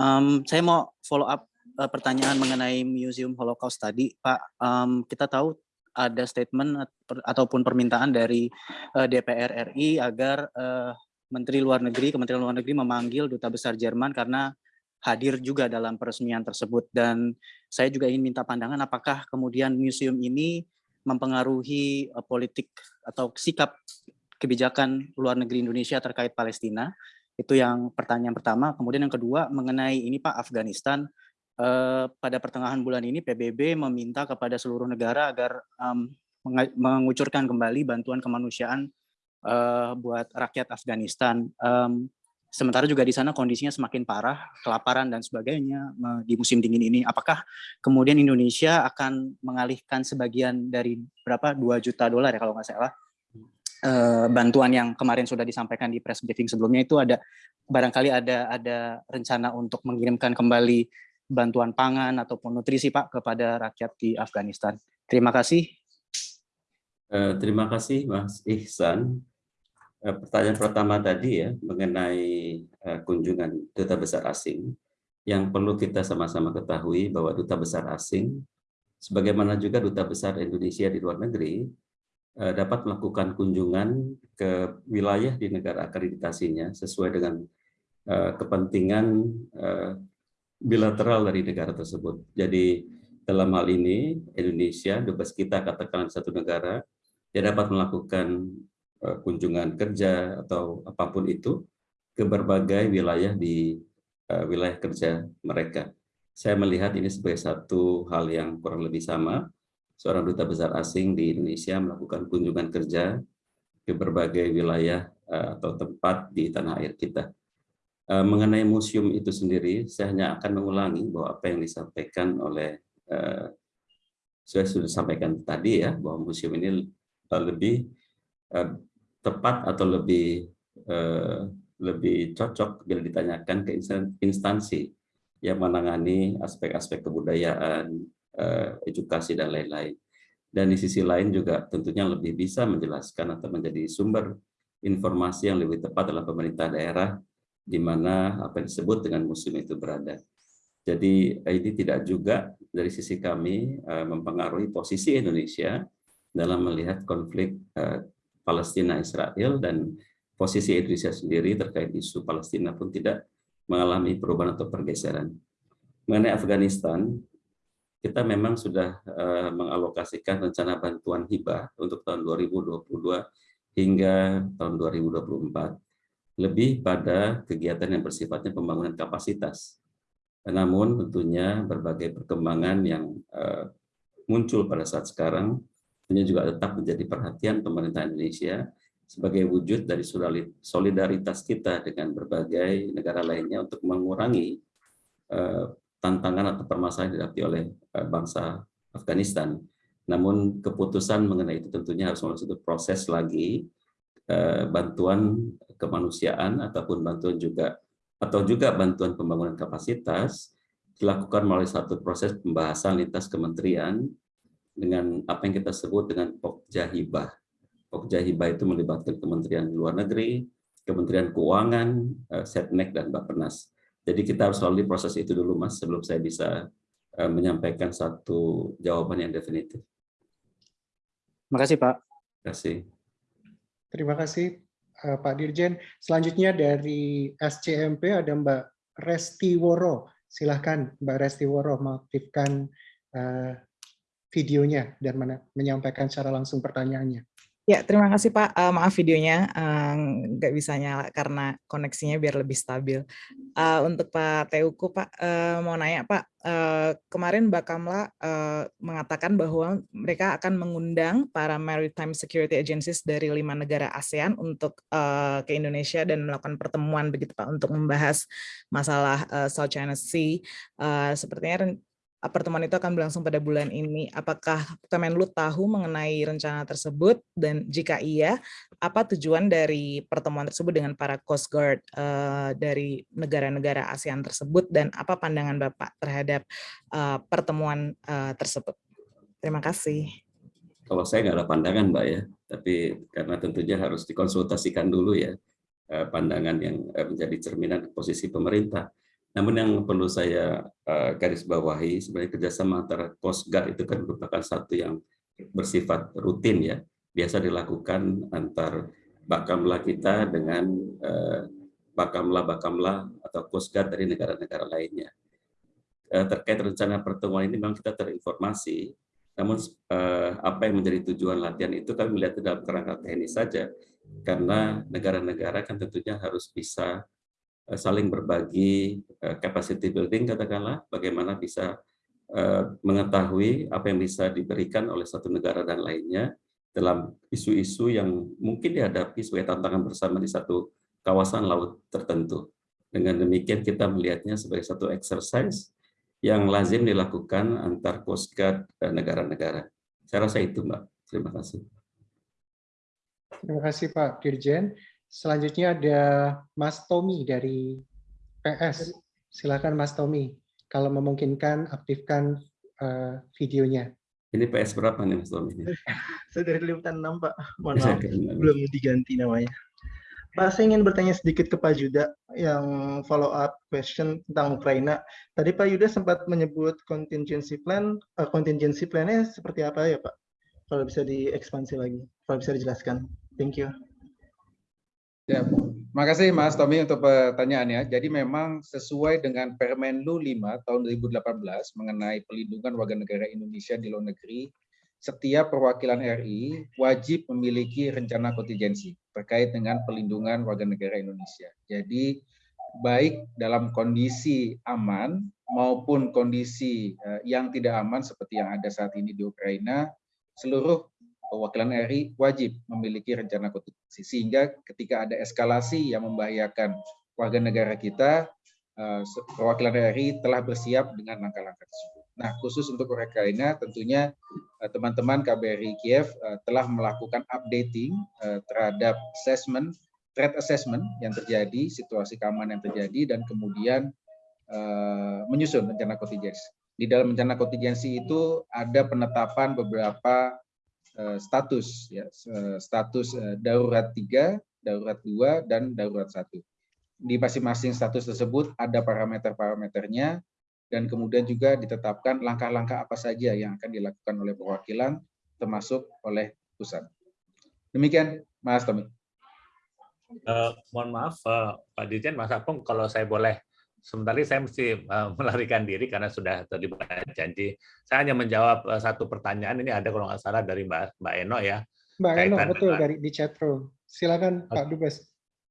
Um, saya mau follow up uh, pertanyaan mengenai Museum Holocaust tadi, Pak. Um, kita tahu ada statement ataupun permintaan dari uh, DPR RI agar uh, Menteri Luar Negeri, Kementerian Luar Negeri memanggil Duta Besar Jerman karena hadir juga dalam peresmian tersebut. Dan saya juga ingin minta pandangan apakah kemudian museum ini mempengaruhi uh, politik atau sikap kebijakan luar negeri Indonesia terkait Palestina. Itu yang pertanyaan pertama. Kemudian yang kedua mengenai ini Pak Afghanistan. Uh, pada pertengahan bulan ini PBB meminta kepada seluruh negara agar um, mengucurkan kembali bantuan kemanusiaan uh, buat rakyat Afghanistan. Um, Sementara juga di sana kondisinya semakin parah, kelaparan dan sebagainya di musim dingin ini. Apakah kemudian Indonesia akan mengalihkan sebagian dari berapa 2 juta dolar ya kalau nggak salah eh, bantuan yang kemarin sudah disampaikan di press briefing sebelumnya itu ada barangkali ada ada rencana untuk mengirimkan kembali bantuan pangan ataupun nutrisi Pak kepada rakyat di Afghanistan. Terima kasih. Uh, terima kasih Mas Ihsan. Eh, pertanyaan pertama tadi ya mengenai eh, kunjungan duta besar asing yang perlu kita sama-sama ketahui bahwa duta besar asing sebagaimana juga duta besar Indonesia di luar negeri dapat melakukan kunjungan ke wilayah di negara akreditasinya sesuai dengan kepentingan bilateral dari negara tersebut. Jadi dalam hal ini Indonesia, dubes kita katakan satu negara, dia dapat melakukan Eh, kunjungan kerja atau apa pun itu ke berbagai wilayah di wilayah kerja mereka. Saya melihat ini sebagai satu hal yang kurang lebih sama. Seorang duta besar asing di Indonesia melakukan kunjungan kerja ke berbagai wilayah atau tempat di tanah air kita. Mengenai museum itu sendiri, saya hanya akan mengulangi bahwa apa yang disampaikan oleh saya sudah sampaikan tadi ya bahwa museum ini lebih tepat atau lebih lebih cocok bila ditanyakan ke instansi yang menangani aspek-aspek kebudayaan, edukasi dan lain-lain. Dan di sisi lain juga tentunya lebih bisa menjelaskan atau menjadi sumber informasi yang lebih tepat adalah pemerintah daerah di mana apa yang disebut dengan museum itu berada. Jadi ini tidak juga dari sisi kami mempengaruhi posisi Indonesia dalam melihat konflik Palestina Israel dan posisi Indonesia sendiri terkait isu Palestina pun tidak mengalami perubahan atau pergeseran. Mengenai Afghanistan, kita memang sudah uh, mengalokasikan rencana bantuan hibah untuk tahun 2022 hingga tahun 2024 lebih pada kegiatan yang bersifatnya pembangunan kapasitas. Namun tentunya berbagai perkembangan yang uh, muncul pada saat sekarang tentunya juga tetap menjadi perhatian pemerintah Indonesia sebagai wujud dari solidaritas kita dengan berbagai negara lainnya untuk mengurangi uh, tantangan atau permasalahan yang dihadapi oleh uh, bangsa Afghanistan. Namun keputusan mengenai itu tentunya harus melalui satu proses lagi uh, bantuan kemanusiaan ataupun bantuan juga atau juga bantuan pembangunan kapasitas dilakukan melalui satu proses pembahasan lintas kementerian dengan apa yang kita sebut dengan pokja hibah Pokja Hibah itu melibatkan Kementerian Luar Negeri, Kementerian Keuangan, eh, Setnek, dan Bappenas. Jadi kita harus melalui proses itu dulu, Mas, sebelum saya bisa eh, menyampaikan satu jawaban yang definitif. Terima kasih, Pak. Terima kasih. Terima kasih, eh, Pak Dirjen. Selanjutnya dari SCMP ada Mbak Resti Woro. Silahkan Mbak Resti Woro mengaktifkan videonya dan menyampaikan secara langsung pertanyaannya. Ya, terima kasih Pak. Uh, maaf videonya uh, nggak bisa nyala karena koneksinya biar lebih stabil. Uh, untuk Pak Teuku, Pak, uh, mau nanya Pak, uh, kemarin Mbak Kamla uh, mengatakan bahwa mereka akan mengundang para maritime security agencies dari lima negara ASEAN untuk uh, ke Indonesia dan melakukan pertemuan begitu Pak untuk membahas masalah uh, South China Sea. Uh, sepertinya pertemuan itu akan berlangsung pada bulan ini. Apakah Kemenlu tahu mengenai rencana tersebut dan jika iya, apa tujuan dari pertemuan tersebut dengan para Coast Guard uh, dari negara-negara ASEAN tersebut dan apa pandangan Bapak terhadap uh, pertemuan uh, tersebut? Terima kasih. Kalau saya nggak ada pandangan, Mbak ya, tapi karena tentunya harus dikonsultasikan dulu ya pandangan yang menjadi cerminan posisi pemerintah. Namun yang perlu saya uh, garis bawahi sebenarnya kerjasama antara Coast Guard itu kan merupakan satu yang bersifat rutin ya, biasa dilakukan antar bakamla kita dengan uh, bakamla-bakamla atau Coast Guard dari negara-negara lainnya. Uh, terkait rencana pertemuan ini memang kita terinformasi, namun apa yang menjadi tujuan latihan itu kami melihat dalam kerangka teknis saja, karena negara-negara kan tentunya harus bisa Eh, saling berbagi eh, capacity building katakanlah bagaimana bisa eh, mengetahui apa yang bisa diberikan oleh satu negara dan lainnya dalam isu-isu yang mungkin dihadapi sebagai tantangan bersama di satu kawasan laut tertentu. Dengan demikian kita melihatnya sebagai satu exercise yang lazim dilakukan antar Coast Guard negara-negara. Saya rasa itu, Mbak. Terima kasih. Terima kasih, Pak Dirjen. Selanjutnya ada Mas Tommy dari PS. Silakan Mas Tommy. Kalau memungkinkan aktifkan uh, videonya. Ini PS berapa nih Mas Tommy? saya dari Liputan 6 Pak. Mohon maaf, belum diganti namanya. Pak, saya ingin bertanya sedikit ke Pak Yuda yang follow up question tentang Ukraina. Tadi Pak Yuda sempat menyebut contingency plan. Uh, contingency plan-nya seperti apa ya Pak? Kalau bisa diekspansi lagi, kalau bisa dijelaskan. Thank you. Ya, terima kasih Mas Tommy untuk pertanyaannya. Jadi memang sesuai dengan Permenlu 5 tahun 2018 mengenai pelindungan warga negara Indonesia di luar negeri, setiap perwakilan RI wajib memiliki rencana kontingensi terkait dengan pelindungan warga negara Indonesia. Jadi baik dalam kondisi aman maupun kondisi eh, yang tidak aman seperti yang ada saat ini di Ukraina, seluruh perwakilan RI wajib memiliki rencana kontingensi sehingga ketika ada eskalasi yang membahayakan warga negara kita, eh, perwakilan RI telah bersiap dengan langkah-langkah tersebut. Nah, khusus untuk Ukraina tentunya eh, teman-teman KBRI Kiev eh, telah melakukan updating terhadap assessment, threat assessment yang terjadi, situasi keamanan yang terjadi, dan kemudian menyusun rencana kontingensi. Di dalam rencana kontingensi itu ada penetapan beberapa status ya status eh, darurat 3, darurat 2 dan darurat 1. Di masing-masing status tersebut ada parameter-parameternya dan kemudian juga ditetapkan langkah-langkah apa saja yang akan dilakukan oleh perwakilan termasuk oleh pusat. Demikian Mas Tommy. Uh, mohon maaf uh, Pak Dirjen Mas Apung kalau saya boleh sebentar ini saya mesti uh, melarikan diri karena sudah terlibat janji. Saya hanya menjawab uh, satu pertanyaan ini ada kalau nggak salah dari Mbak Mbak Eno ya. Mbak Eno betul dengan, dari di chat room. Silakan Pak Dubes.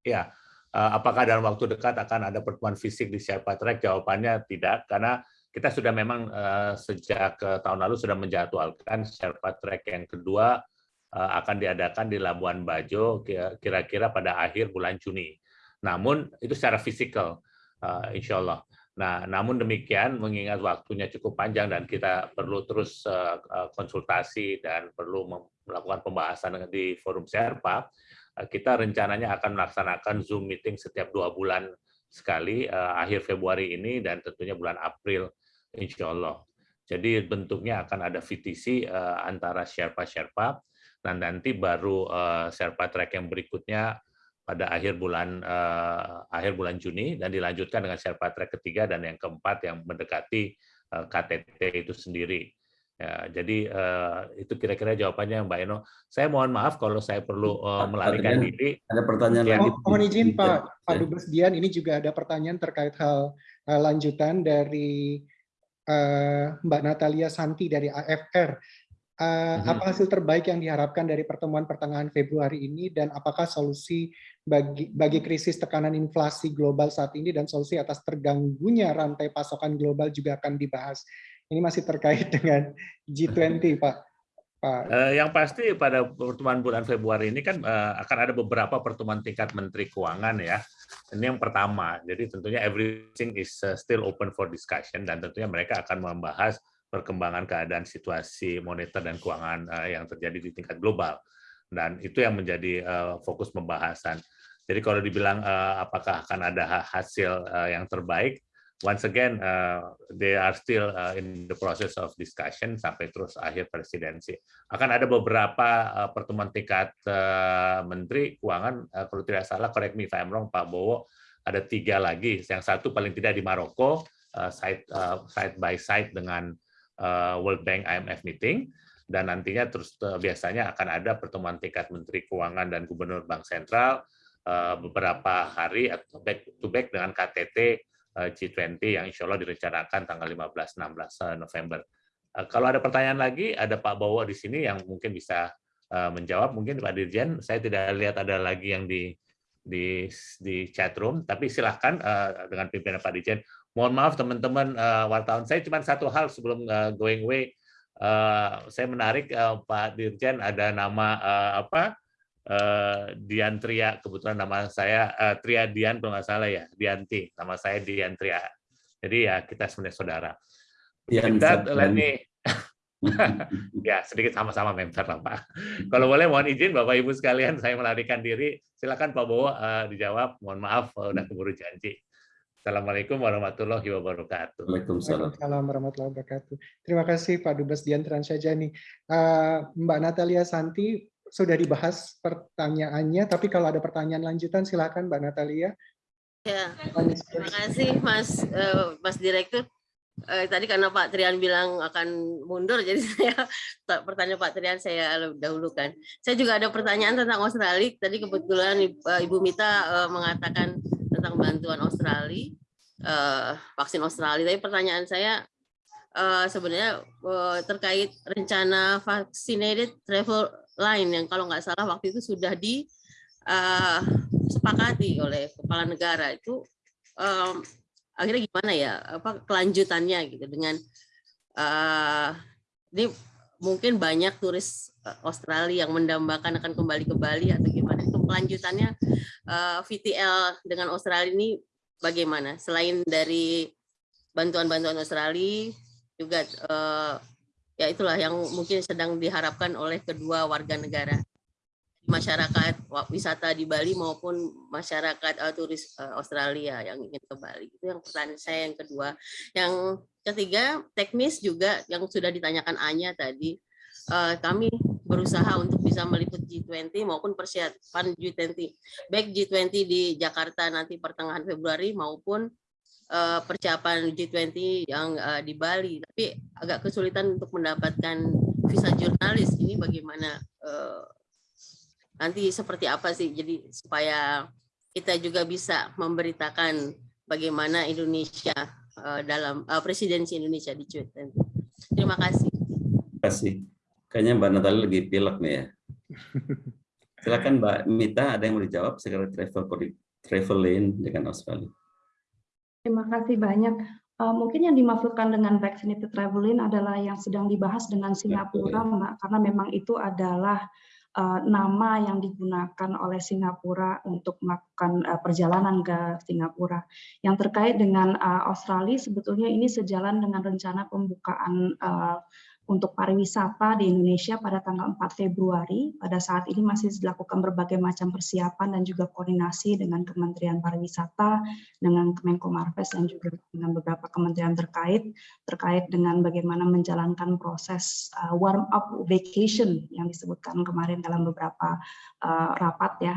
Ya, uh, apakah dalam waktu dekat akan ada pertemuan fisik di Sherpa Track? Jawabannya tidak karena kita sudah memang uh, sejak uh, tahun lalu sudah menjadwalkan Sherpa Track yang kedua uh, akan diadakan di Labuan Bajo kira-kira pada akhir bulan Juni. Namun itu secara fisikal uh, insya Allah. Nah, namun demikian mengingat waktunya cukup panjang dan kita perlu terus uh, konsultasi dan perlu melakukan pembahasan di forum Serpa, uh, kita rencananya akan melaksanakan Zoom meeting setiap dua bulan sekali uh, akhir Februari ini dan tentunya bulan April insya Allah. Jadi bentuknya akan ada VTC antara Sherpa-Sherpa dan nanti baru uh, Sherpa track yang berikutnya pada akhir bulan uh, akhir bulan Juni dan dilanjutkan dengan Sherpa Track ketiga dan yang keempat yang mendekati uh, eh, KTT itu sendiri. Ya, jadi uh, itu kira-kira jawabannya Mbak Eno. Saya mohon maaf kalau saya perlu uh, melarikan diri. Ada pertanyaan ya. lagi. Oh, mohon izin Pak Pak Dubes Dian, ini juga ada pertanyaan terkait hal uh, lanjutan dari uh, Mbak Natalia Santi dari AFR. Uh, apa hasil terbaik yang diharapkan dari pertemuan pertengahan Februari ini dan apakah solusi bagi, bagi krisis tekanan inflasi global saat ini dan solusi atas terganggunya rantai pasokan global juga akan dibahas. Ini masih terkait dengan G20, Pak. Pak. Uh, yang pasti pada pertemuan bulan Februari ini kan uh, akan ada beberapa pertemuan tingkat Menteri Keuangan ya. Ini yang pertama. Jadi tentunya everything is still open for discussion dan tentunya mereka akan membahas perkembangan keadaan situasi moneter dan keuangan uh, yang terjadi di tingkat global dan itu yang menjadi uh, fokus pembahasan. Jadi kalau dibilang uh, apakah akan ada hasil yang terbaik, once again they are still in the process of discussion sampai terus akhir presidensi. Akan ada beberapa pertemuan tingkat menteri keuangan kalau tidak salah correct me if I'm wrong Pak Bowo ada tiga lagi. Yang satu paling tidak di Maroko side side by side dengan World Bank IMF meeting dan nantinya terus uh, biasanya akan ada pertemuan tingkat Menteri Keuangan dan Gubernur Bank Sentral uh, beberapa hari atau back to back dengan KTT uh, G20 yang insya Allah direncanakan tanggal 15-16 November. Kalau ada pertanyaan lagi, ada Pak Bowo di sini yang mungkin bisa menjawab. Mungkin Pak Dirjen, saya tidak lihat ada lagi yang di di di chat room, tapi silahkan dengan pimpinan Pak Dirjen mohon maaf teman-teman uh, wartawan. Saya cuma satu hal sebelum uh, going away. Uh, saya menarik uh, Pak Dirjen ada nama uh, apa? Uh, Dian Tria. Kebetulan nama saya uh, Tria Dian kalau nggak salah ya Dianti. Nama saya Dian Tria. Jadi ya kita sebenarnya saudara. Dian that, let me ya sedikit sama-sama member lah Pak. Kalau boleh mohon izin Bapak Ibu sekalian saya melarikan diri. Silakan Pak Bowo uh, dijawab. Mohon maaf uh, udah keburu janji. Assalamualaikum warahmatullahi wabarakatuh. Waalaikumsalam. warahmatullahi wabarakatuh. Terima kasih Pak Dubes Dian Transajani. Uh, Mbak Natalia Santi sudah dibahas pertanyaannya, tapi kalau ada pertanyaan lanjutan silakan Mbak Natalia. Ya, terima kasih Mas uh, Mas Direktur. Uh, tadi karena Pak Trian bilang akan mundur, jadi saya pertanyaan Pak Trian saya dahulukan. Saya juga ada pertanyaan tentang Australia. Tadi kebetulan Ibu Mita uh, mengatakan tentang bantuan Australia, uh, vaksin Australia. Tapi pertanyaan saya uh, sebenarnya uh, terkait rencana vaccinated travel line yang kalau nggak salah waktu itu sudah disepakati uh, oleh kepala negara itu um, akhirnya gimana ya apa kelanjutannya gitu dengan uh, ini mungkin banyak turis Australia yang mendambakan akan kembali ke Bali atau gimana? Untuk kelanjutannya VTL dengan Australia ini bagaimana? Selain dari bantuan-bantuan Australia juga ya itulah yang mungkin sedang diharapkan oleh kedua warga negara masyarakat wisata di Bali maupun masyarakat uh, turis uh, Australia yang ingin ke Bali. Itu yang pertanyaan saya yang kedua. Yang ketiga, teknis juga yang sudah ditanyakan Anya tadi. Uh, kami berusaha untuk bisa meliput G20 maupun persiapan G20. Baik G20 di Jakarta nanti pertengahan Februari maupun uh, persiapan G20 yang uh, di Bali. Tapi agak kesulitan untuk mendapatkan visa jurnalis. Ini bagaimana uh, nanti seperti apa sih jadi supaya kita juga bisa memberitakan bagaimana Indonesia dalam presidensi Indonesia di G20. Terima kasih. Terima kasih. Kayaknya Mbak Natali lagi pilek nih ya. Silakan Mbak Mita, ada yang mau dijawab sekarang travel travel lane dengan Australia. Terima kasih banyak. Uh, mungkin yang dimaksudkan dengan vaccinated traveling adalah yang sedang dibahas dengan Singapura, Mbak, karena memang itu adalah uh, nama yang digunakan oleh Singapura untuk melakukan uh, perjalanan ke Singapura. Yang terkait dengan uh, Australia sebetulnya ini sejalan dengan rencana pembukaan uh, untuk pariwisata di Indonesia pada tanggal 4 Februari. Pada saat ini masih dilakukan berbagai macam persiapan dan juga koordinasi dengan Kementerian Pariwisata, dengan Kemenko Marves dan juga dengan beberapa kementerian terkait terkait dengan bagaimana menjalankan proses uh, warm up vacation yang disebutkan kemarin dalam beberapa uh, rapat ya.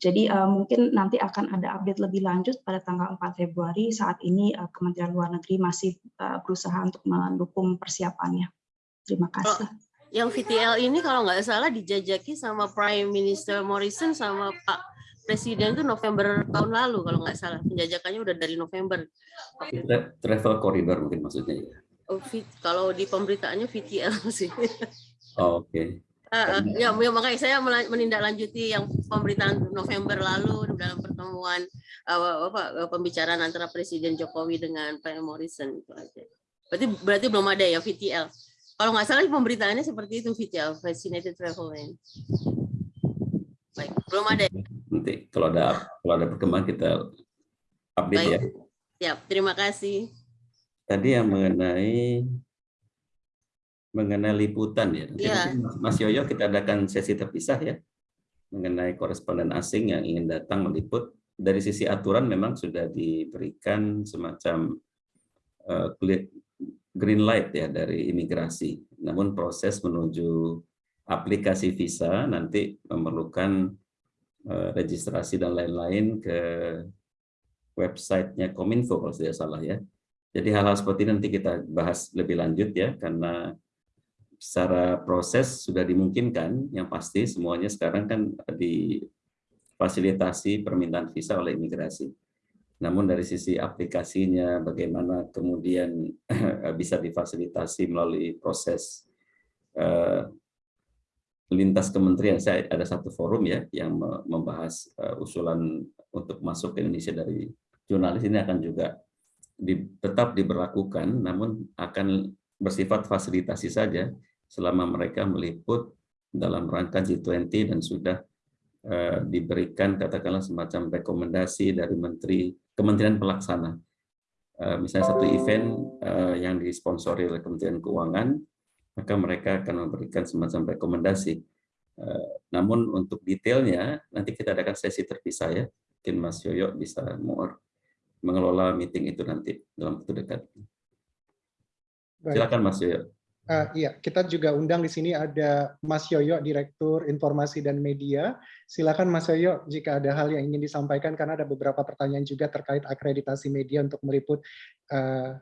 Jadi uh, mungkin nanti akan ada update lebih lanjut pada tanggal 4 Februari. Saat ini uh, Kementerian Luar Negeri masih uh, berusaha untuk mendukung persiapannya. Terima kasih. yang VTL ini kalau nggak salah dijajaki sama Prime Minister Morrison sama Pak Presiden itu November tahun lalu kalau nggak salah. Penjajakannya udah dari November. Travel corridor mungkin maksudnya ya. Oh, kalau di pemberitaannya VTL sih. Oh, Oke. Okay. Uh, uh, ya, ya makanya saya menindaklanjuti yang pemberitaan November lalu dalam pertemuan uh, apa, pembicaraan antara Presiden Jokowi dengan Pak Morrison itu aja. Berarti berarti belum ada ya VTL. Kalau nggak salah pemberitaannya seperti itu, Vital, Vaccinated Travel Lane. Baik, belum ada. Ya? Nanti kalau ada kalau ada perkembangan kita update Baik. ya. Siap, terima kasih. Tadi yang mengenai mengenai liputan ya. ya. Mas Yoyo kita adakan sesi terpisah ya mengenai koresponden asing yang ingin datang meliput. Dari sisi aturan memang sudah diberikan semacam uh, green light ya dari imigrasi. Namun proses menuju aplikasi visa nanti memerlukan uh, registrasi dan lain-lain ke websitenya Kominfo kalau tidak salah ya. Jadi hal-hal seperti ini nanti kita bahas lebih lanjut ya karena secara proses sudah dimungkinkan yang pasti semuanya sekarang kan difasilitasi permintaan visa oleh imigrasi. Namun dari sisi aplikasinya, bagaimana kemudian bisa difasilitasi melalui proses uh, lintas kementerian. Saya ada satu forum ya yang membahas uh, usulan untuk masuk ke Indonesia dari jurnalis ini akan juga di, tetap diberlakukan, namun akan bersifat fasilitasi saja selama mereka meliput dalam rangka G20 dan sudah uh, diberikan katakanlah semacam rekomendasi dari Menteri kementerian pelaksana. Eh, misalnya satu event eh, yang disponsori oleh Kementerian Keuangan, maka mereka akan memberikan semacam rekomendasi. Eh, namun untuk detailnya, nanti kita adakan sesi terpisah ya. Mungkin Mas Yoyo bisa more mengelola meeting itu nanti dalam waktu dekat. Silakan Mas Yoyo. Uh, iya, kita juga undang di sini ada Mas Yoyo, Direktur Informasi dan Media. Silakan Mas Yoyo jika ada hal yang ingin disampaikan karena ada beberapa pertanyaan juga terkait akreditasi media untuk meliput uh,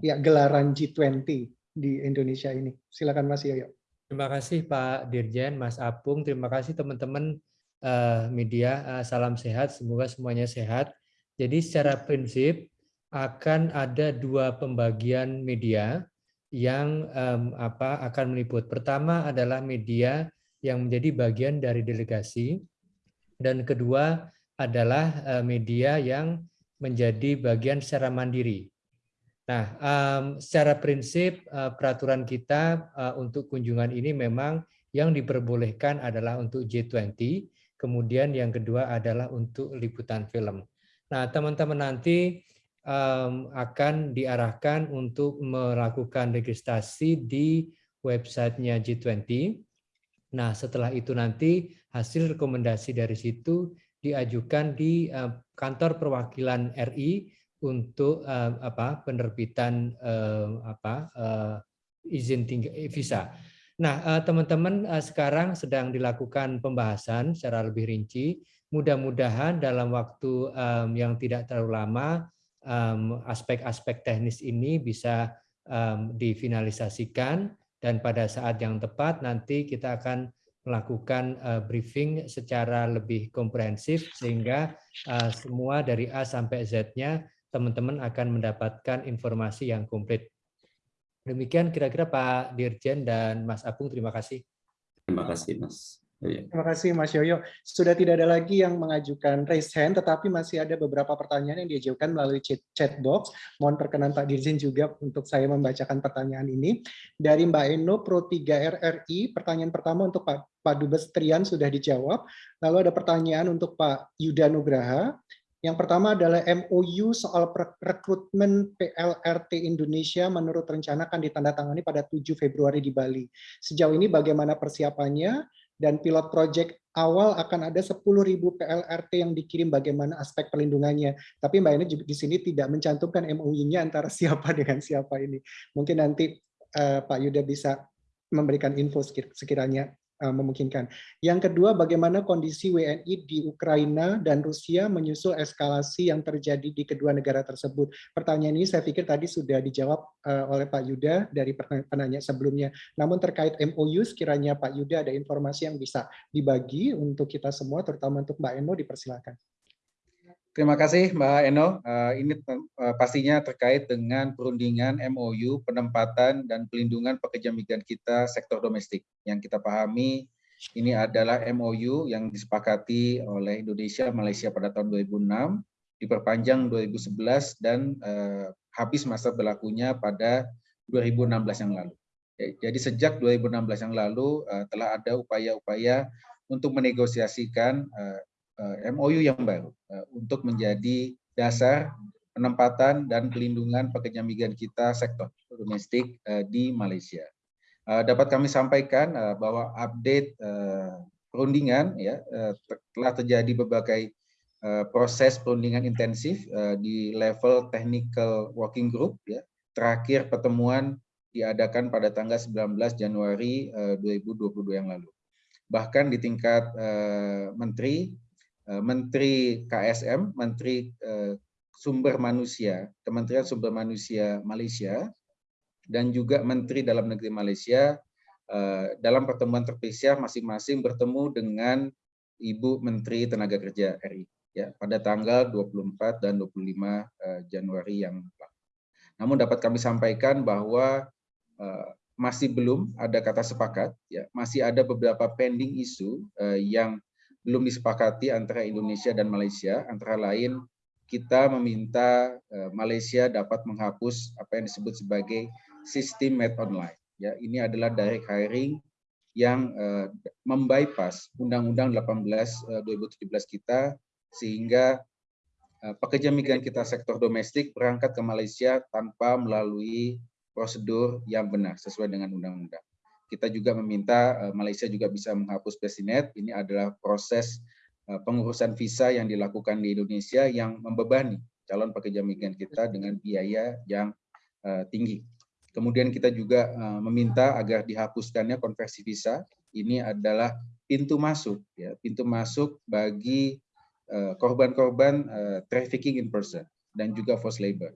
ya gelaran G20 di Indonesia ini. Silakan Mas Yoyo. Terima kasih Pak Dirjen, Mas Apung. Terima kasih teman-teman uh, media. Uh, salam sehat, semoga semuanya sehat. Jadi secara prinsip akan ada dua pembagian media yang um, apa akan meliput. Pertama adalah media yang menjadi bagian dari delegasi dan kedua adalah uh, media yang menjadi bagian secara mandiri. Nah, um, secara prinsip uh, peraturan kita uh, untuk kunjungan ini memang yang diperbolehkan adalah untuk G20, kemudian yang kedua adalah untuk liputan film. Nah, teman-teman nanti um, akan diarahkan untuk melakukan registrasi di websitenya G20. Nah, setelah itu nanti hasil rekomendasi dari situ diajukan di uh, kantor perwakilan RI untuk uh, apa penerbitan uh, apa uh, izin tinggal visa. Nah, teman-teman uh, uh, sekarang sedang dilakukan pembahasan secara lebih rinci. Mudah-mudahan dalam waktu um, yang tidak terlalu lama aspek-aspek um, teknis ini bisa um, difinalisasikan dan pada saat yang tepat nanti kita akan melakukan uh, briefing secara lebih komprehensif sehingga uh, semua dari A sampai Z-nya teman-teman akan mendapatkan informasi yang komplit. Demikian kira-kira Pak Dirjen dan Mas Apung, terima kasih. Terima kasih Mas. Iya. Terima kasih Mas Yoyo. Sudah tidak ada lagi yang mengajukan raise hand, tetapi masih ada beberapa pertanyaan yang diajukan melalui chat, chat box. Mohon perkenan Pak Dirjen juga untuk saya membacakan pertanyaan ini. Dari Mbak Eno, Pro 3 RRI, pertanyaan pertama untuk Pak, Pak Dubes Trian sudah dijawab. Lalu ada pertanyaan untuk Pak Yuda Nugraha. Yang pertama adalah MOU soal rekrutmen PLRT Indonesia menurut rencana akan ditandatangani pada 7 Februari di Bali. Sejauh ini bagaimana persiapannya? Dan pilot project awal akan ada 10.000 PLRT yang dikirim bagaimana aspek perlindungannya. Tapi Mbak Eni di sini tidak mencantumkan MOU-nya antara siapa dengan siapa ini. Mungkin nanti uh, Pak Yuda bisa memberikan info sekiranya memungkinkan. Yang kedua, bagaimana kondisi WNI di Ukraina dan Rusia menyusul eskalasi yang terjadi di kedua negara tersebut. Pertanyaan ini saya pikir tadi sudah dijawab eh, oleh Pak Yuda dari penanya sebelumnya. Namun terkait MOU, sekiranya Pak Yuda ada informasi yang bisa dibagi untuk kita semua, terutama untuk Mbak Eno, dipersilakan. Terima kasih Mbak Eno. Uh, ini uh, pastinya terkait dengan perundingan MOU penempatan dan pelindungan pekerja migran kita sektor domestik. Yang kita pahami ini adalah MOU yang disepakati oleh Indonesia Malaysia pada tahun 2006, diperpanjang 2011 dan uh, habis masa berlakunya pada 2016 yang lalu. Jadi sejak 2016 yang lalu uh, telah ada upaya-upaya untuk menegosiasikan uh, MOU yang baru eh, untuk menjadi dasar penempatan dan pelindungan pekerja migran kita sektor domestik eh, di Malaysia. Dapat kami sampaikan bahwa update perundingan ya telah terjadi berbagai proses perundingan intensif di level technical working group ya. Terakhir pertemuan diadakan pada tanggal 19 Januari 2022 yang lalu. Bahkan di tingkat menteri Eh, Menteri KSM, Menteri eh, Sumber Manusia, Kementerian Sumber Manusia Malaysia, dan juga Menteri Dalam Negeri Malaysia eh, dalam pertemuan terpisah masing-masing bertemu dengan Ibu Menteri Tenaga Kerja RI ya pada tanggal 24 dan 25 Januari yang lalu. Namun dapat kami sampaikan bahwa masih belum ada kata sepakat ya, masih ada beberapa pending isu yang belum disepakati antara Indonesia dan Malaysia. Antara lain kita meminta eh, Malaysia dapat menghapus apa yang disebut sebagai sistem med online. Ya, ini adalah direct hiring yang uh, membypass Undang-Undang 18 uh, 2017 kita sehingga pekerja migran kita sektor domestik berangkat ke Malaysia tanpa melalui prosedur yang benar sesuai dengan undang-undang. Kita juga meminta eh, Malaysia juga bisa menghapus Besinet. Ini adalah proses eh, pengurusan visa yang dilakukan di Indonesia yang membebani calon pekerja migran kita dengan biaya yang eh, tinggi. Kemudian kita juga meminta agar dihapuskannya konversi visa. Ini adalah pintu masuk, ya, pintu masuk bagi korban-korban trafficking in person dan juga forced labor,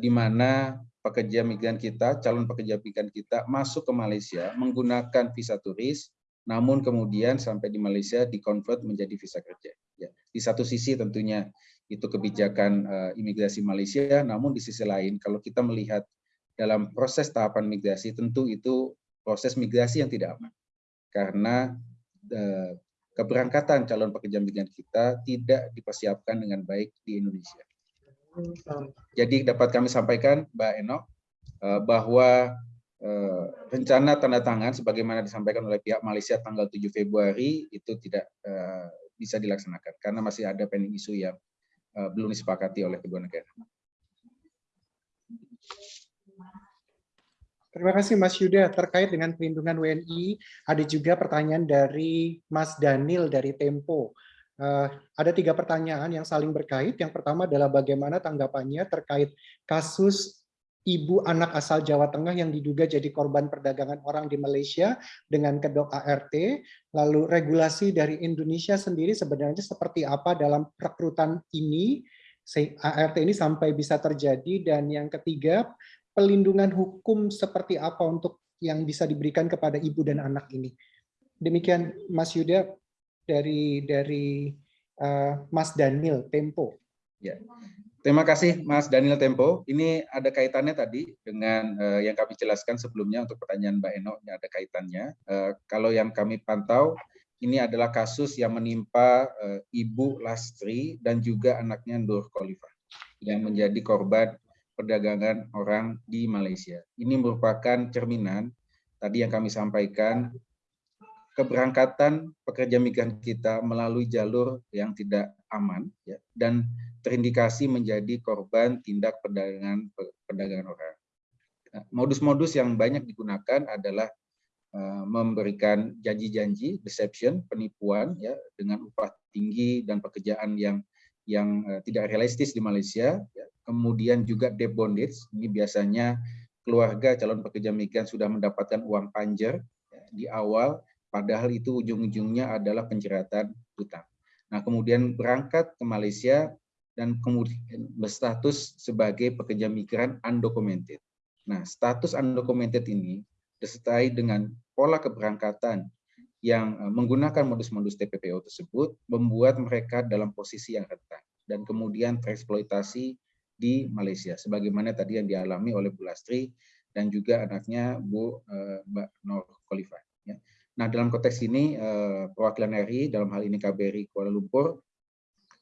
di mana pekerja migran kita, calon pekerja migran kita masuk ke Malaysia menggunakan visa turis, namun kemudian sampai di Malaysia dikonvert menjadi visa kerja. Ya. Di satu sisi tentunya itu kebijakan uh, imigrasi Malaysia, namun di sisi lain kalau kita melihat dalam proses tahapan migrasi tentu itu proses migrasi yang tidak aman karena uh, keberangkatan calon pekerja migran kita tidak dipersiapkan dengan baik di Indonesia. Jadi dapat kami sampaikan, Mbak Enok, eh, bahwa eh, rencana tanda tangan sebagaimana disampaikan oleh pihak Malaysia tanggal 7 Februari itu tidak eh, bisa dilaksanakan karena masih ada pending isu yang belum disepakati oleh kedua negara. Terima kasih Mas Yuda. Terkait dengan perlindungan WNI, ada juga pertanyaan dari Mas Daniel dari Tempo. Uh, ada tiga pertanyaan yang saling berkait. Yang pertama adalah bagaimana tanggapannya terkait kasus ibu anak asal Jawa Tengah yang diduga jadi korban perdagangan orang di Malaysia dengan kedok ART. Lalu regulasi dari Indonesia sendiri sebenarnya seperti apa dalam rekrutan ini, ART ini sampai bisa terjadi. Dan yang ketiga, pelindungan hukum seperti apa untuk yang bisa diberikan kepada ibu dan anak ini. Demikian Mas Yuda, dari dari uh, Mas Daniel Tempo. Ya. Terima kasih Mas Daniel Tempo. Ini ada kaitannya tadi dengan uh, yang kami jelaskan sebelumnya untuk pertanyaan Mbak Eno, ini ada kaitannya. Uh, kalau yang kami pantau, ini adalah kasus yang menimpa uh, Ibu Lastri dan juga anaknya Nur Khalifah yang menjadi korban perdagangan orang di Malaysia. Ini merupakan cerminan tadi yang kami sampaikan keberangkatan pekerja migran kita melalui jalur yang tidak aman ya, dan terindikasi menjadi korban tindak perdagangan perdagangan orang. Nah, modus-modus yang banyak digunakan adalah uh, memberikan janji-janji, deception, penipuan ya dengan upah tinggi dan pekerjaan yang yang uh, tidak realistis di Malaysia. Ya. Kemudian juga debt bondage, ini biasanya keluarga calon pekerja migran sudah mendapatkan uang panjer ya, di awal padahal itu ujung-ujungnya adalah penjeratan hutang. Nah, kemudian berangkat ke Malaysia dan kemudian berstatus sebagai pekerja migran undocumented. Nah, status undocumented ini disertai dengan pola keberangkatan yang eh, menggunakan modus-modus TPPO tersebut membuat mereka dalam posisi yang rentan dan kemudian tereksploitasi di Malaysia sebagaimana tadi yang dialami oleh Bu Lastri dan juga anaknya Bu uh, Mbak Nur Khalifah. Nah, dalam konteks ini eh, perwakilan RI dalam hal ini KBRI Kuala Lumpur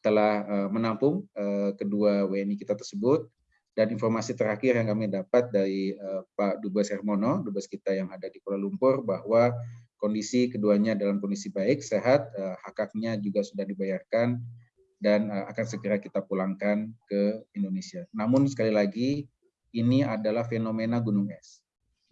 telah eh, menampung eh, kedua WNI kita tersebut dan informasi terakhir yang kami dapat dari Pak Dubes Hermono, Dubes kita yang ada di Kuala Lumpur bahwa kondisi keduanya dalam kondisi baik, sehat, hak-haknya juga sudah dibayarkan dan akan segera kita pulangkan ke Indonesia. Namun sekali lagi ini adalah fenomena gunung es.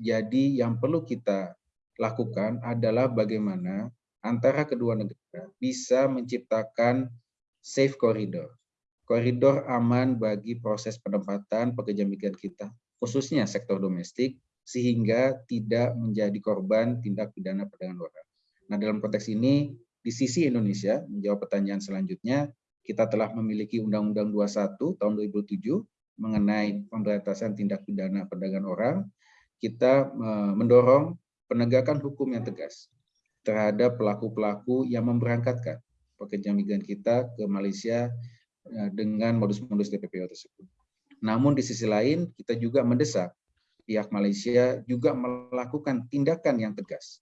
Jadi yang perlu kita lakukan adalah bagaimana antara kedua negara bisa menciptakan safe corridor. Koridor aman bagi proses penempatan pekerja migran kita, khususnya sektor domestik, sehingga tidak menjadi korban tindak pidana perdagangan orang. Nah, dalam konteks ini, di sisi Indonesia, menjawab pertanyaan selanjutnya, kita telah memiliki Undang-Undang 21 tahun 2007 mengenai pemberantasan tindak pidana perdagangan orang. Kita eh, mendorong penegakan hukum yang tegas terhadap pelaku-pelaku yang memberangkatkan pekerja migran kita ke Malaysia eh, dengan modus-modus TPPO tersebut. Namun di sisi lain kita juga mendesak pihak Malaysia juga melakukan tindakan yang tegas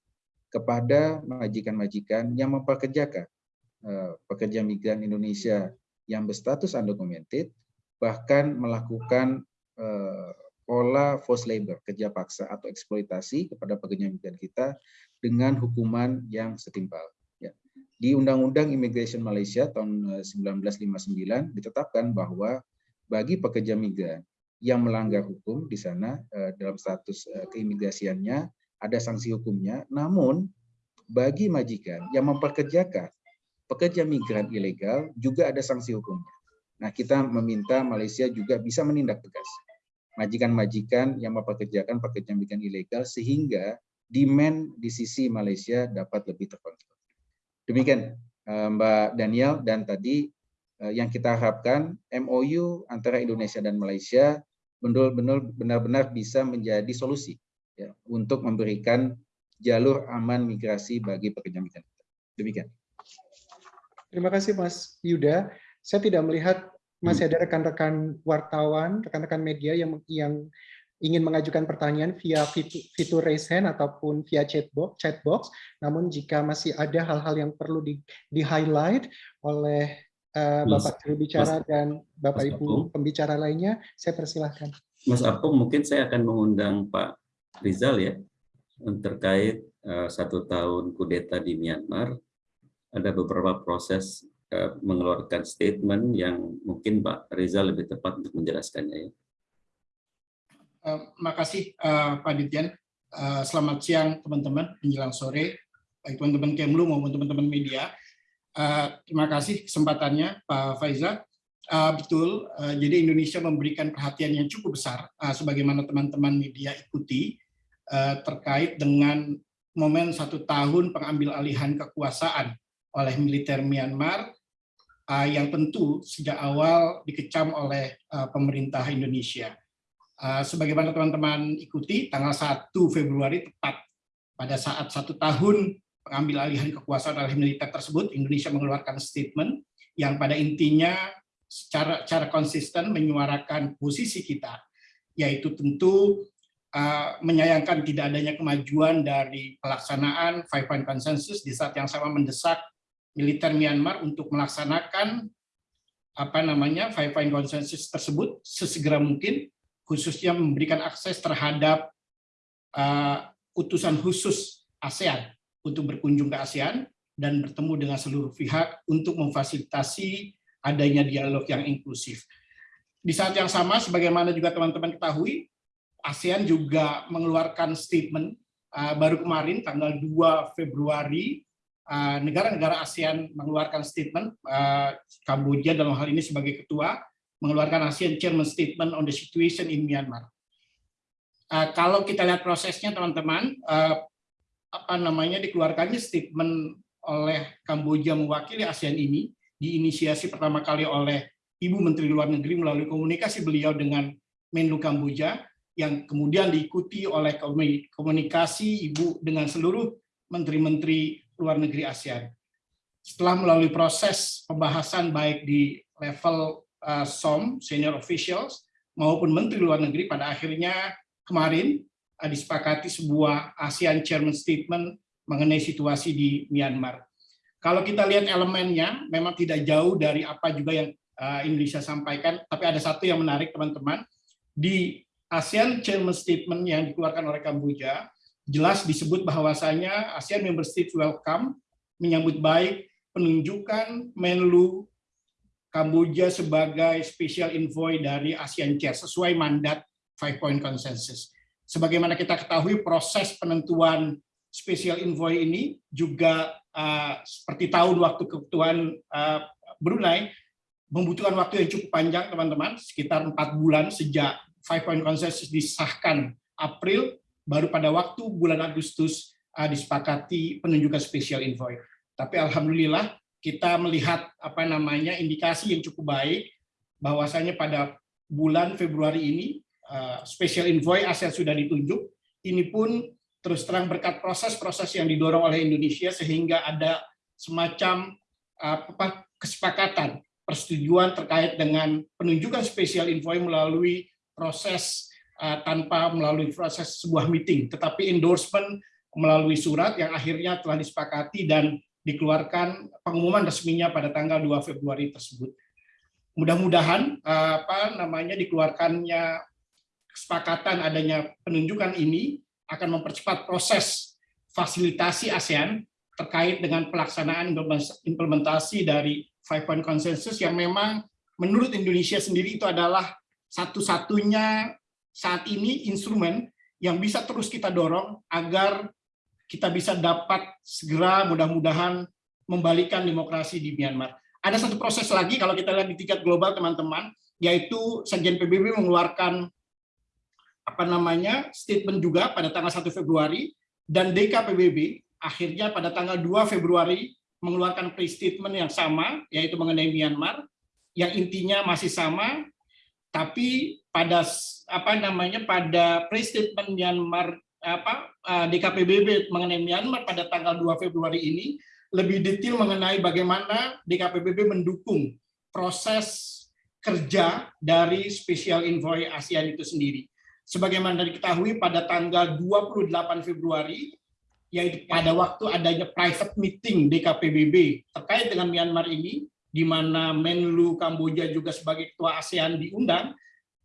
kepada majikan-majikan yang memperkerjakan eh, pekerja migran Indonesia yang berstatus undocumented bahkan melakukan eh, pola forced labor, kerja paksa atau eksploitasi kepada pekerja migran kita dengan hukuman yang setimpal. Ya. Di Undang-Undang Immigration Malaysia tahun 1959 eh, ditetapkan bahwa bagi pekerja migran yang melanggar hukum di sana eh, dalam status eh, keimigrasiannya ada sanksi hukumnya, namun bagi majikan yang memperkerjakan pekerja migran ilegal juga ada sanksi hukumnya. Nah, kita meminta Malaysia juga bisa menindak tegas majikan-majikan yang mempekerjakan pekerja migran ilegal sehingga demand di sisi Malaysia dapat lebih terkontrol. Demikian eh, Mbak Daniel dan tadi eh, yang kita harapkan MOU antara Indonesia dan Malaysia benar-benar bisa menjadi solusi ya, untuk memberikan jalur aman migrasi bagi pekerja migran. Demikian. Terima kasih Mas Yuda. Saya tidak melihat masih hmm. ada rekan-rekan wartawan, rekan-rekan media yang yang ingin mengajukan pertanyaan via fitur, raise hand ataupun via chatbox, chatbox. Namun jika masih ada hal-hal yang perlu di, di highlight oleh uh, Bapak juru bicara dan Bapak Mas Ibu Apung. pembicara lainnya, saya persilahkan. Mas Apung, mungkin saya akan mengundang Pak Rizal ya terkait uh, satu tahun kudeta di Myanmar. Ada beberapa proses mengeluarkan statement yang mungkin Pak Rizal lebih tepat untuk menjelaskannya ya. Uh, makasih uh, Pak Ditjen. Uh, selamat siang teman-teman menjelang sore, baik teman-teman Kemlu maupun teman-teman media. Terima kasih kesempatannya Pak Faiza. Betul, jadi Indonesia memberikan perhatian yang cukup besar, sebagaimana teman-teman media ikuti, terkait dengan momen satu tahun pengambil alihan kekuasaan oleh militer Myanmar, uh, yang tentu sejak awal dikecam oleh uh, pemerintah Indonesia. Uh, sebagaimana teman-teman ikuti, tanggal 1 Februari tepat pada saat satu tahun pengambil alihan kekuasaan oleh militer tersebut, Indonesia mengeluarkan statement yang pada intinya secara, secara konsisten menyuarakan posisi kita, yaitu tentu uh, menyayangkan tidak adanya kemajuan dari pelaksanaan Five Point Consensus di saat yang sama mendesak militer Myanmar untuk melaksanakan apa namanya Five Point Consensus tersebut sesegera mungkin, khususnya memberikan akses terhadap uh, utusan khusus ASEAN untuk berkunjung ke ASEAN dan bertemu dengan seluruh pihak untuk memfasilitasi adanya dialog yang inklusif. Di saat yang sama, sebagaimana juga teman-teman ketahui, ASEAN juga mengeluarkan statement uh, baru kemarin tanggal 2 Februari negara-negara uh, ASEAN mengeluarkan statement uh, Kamboja dalam hal ini sebagai ketua mengeluarkan ASEAN Chairman Statement on the Situation in Myanmar. Uh, kalau kita lihat prosesnya teman-teman, apa namanya dikeluarkannya statement oleh Kamboja mewakili ASEAN ini diinisiasi pertama kali oleh Ibu Menteri Luar Negeri melalui komunikasi beliau dengan Menlu Kamboja yang kemudian diikuti oleh komunikasi Ibu dengan seluruh menteri-menteri luar negeri ASEAN. Setelah melalui proses pembahasan baik di level uh, SOM, senior officials, maupun menteri luar negeri pada akhirnya kemarin Eh, disepakati sebuah ASEAN Chairman Statement mengenai situasi di Myanmar. Kalau kita lihat elemennya, memang tidak jauh dari apa juga yang eh, Indonesia sampaikan, tapi ada satu yang menarik teman-teman. Di ASEAN Chairman Statement yang dikeluarkan oleh Kamboja, jelas disebut bahwasanya ASEAN Member States welcome, menyambut baik penunjukan Menlu Kamboja sebagai special envoy dari ASEAN Chair sesuai mandat Five Point Consensus. Sebagaimana kita ketahui proses penentuan special envoy ini juga uh, seperti tahun waktu kebutuhan uh, Brunei membutuhkan waktu yang cukup panjang teman-teman. Sekitar empat bulan sejak Five Point Consensus disahkan April baru pada waktu bulan Agustus uh, disepakati penunjukan special envoy. Tapi alhamdulillah kita melihat apa namanya indikasi yang cukup baik bahwasanya pada bulan Februari ini Uh, special envoy ASEAN sudah ditunjuk. Ini pun terus terang berkat proses-proses yang didorong oleh Indonesia sehingga ada semacam uh, apa, kesepakatan persetujuan terkait dengan penunjukan special envoy melalui proses tanpa melalui proses sebuah meeting, tetapi endorsement melalui surat yang akhirnya telah disepakati dan dikeluarkan pengumuman resminya pada tanggal 2 Februari tersebut. Mudah-mudahan apa namanya dikeluarkannya kesepakatan adanya penunjukan ini akan mempercepat proses fasilitasi ASEAN terkait dengan pelaksanaan implementasi dari Five Point Consensus yang memang menurut Indonesia sendiri itu adalah satu-satunya saat ini instrumen yang bisa terus kita dorong agar kita bisa dapat segera mudah-mudahan membalikan demokrasi di Myanmar. Ada satu proses lagi kalau kita lihat di tingkat global teman-teman, yaitu Sekjen PBB mengeluarkan apa namanya statement juga pada tanggal 1 Februari dan DKPBB akhirnya pada tanggal 2 Februari mengeluarkan pre-statement yang sama yaitu mengenai Myanmar yang intinya masih sama tapi pada apa namanya pada pre-statement Myanmar apa eh, DKPBB mengenai Myanmar pada tanggal 2 Februari ini lebih detail mengenai bagaimana DKPBB mendukung proses kerja dari Special Envoy ASEAN itu sendiri. Sebagaimana diketahui pada tanggal 28 Februari, yaitu pada waktu adanya private meeting DKPBB terkait dengan Myanmar ini, di mana Menlu Kamboja juga sebagai ketua ASEAN diundang,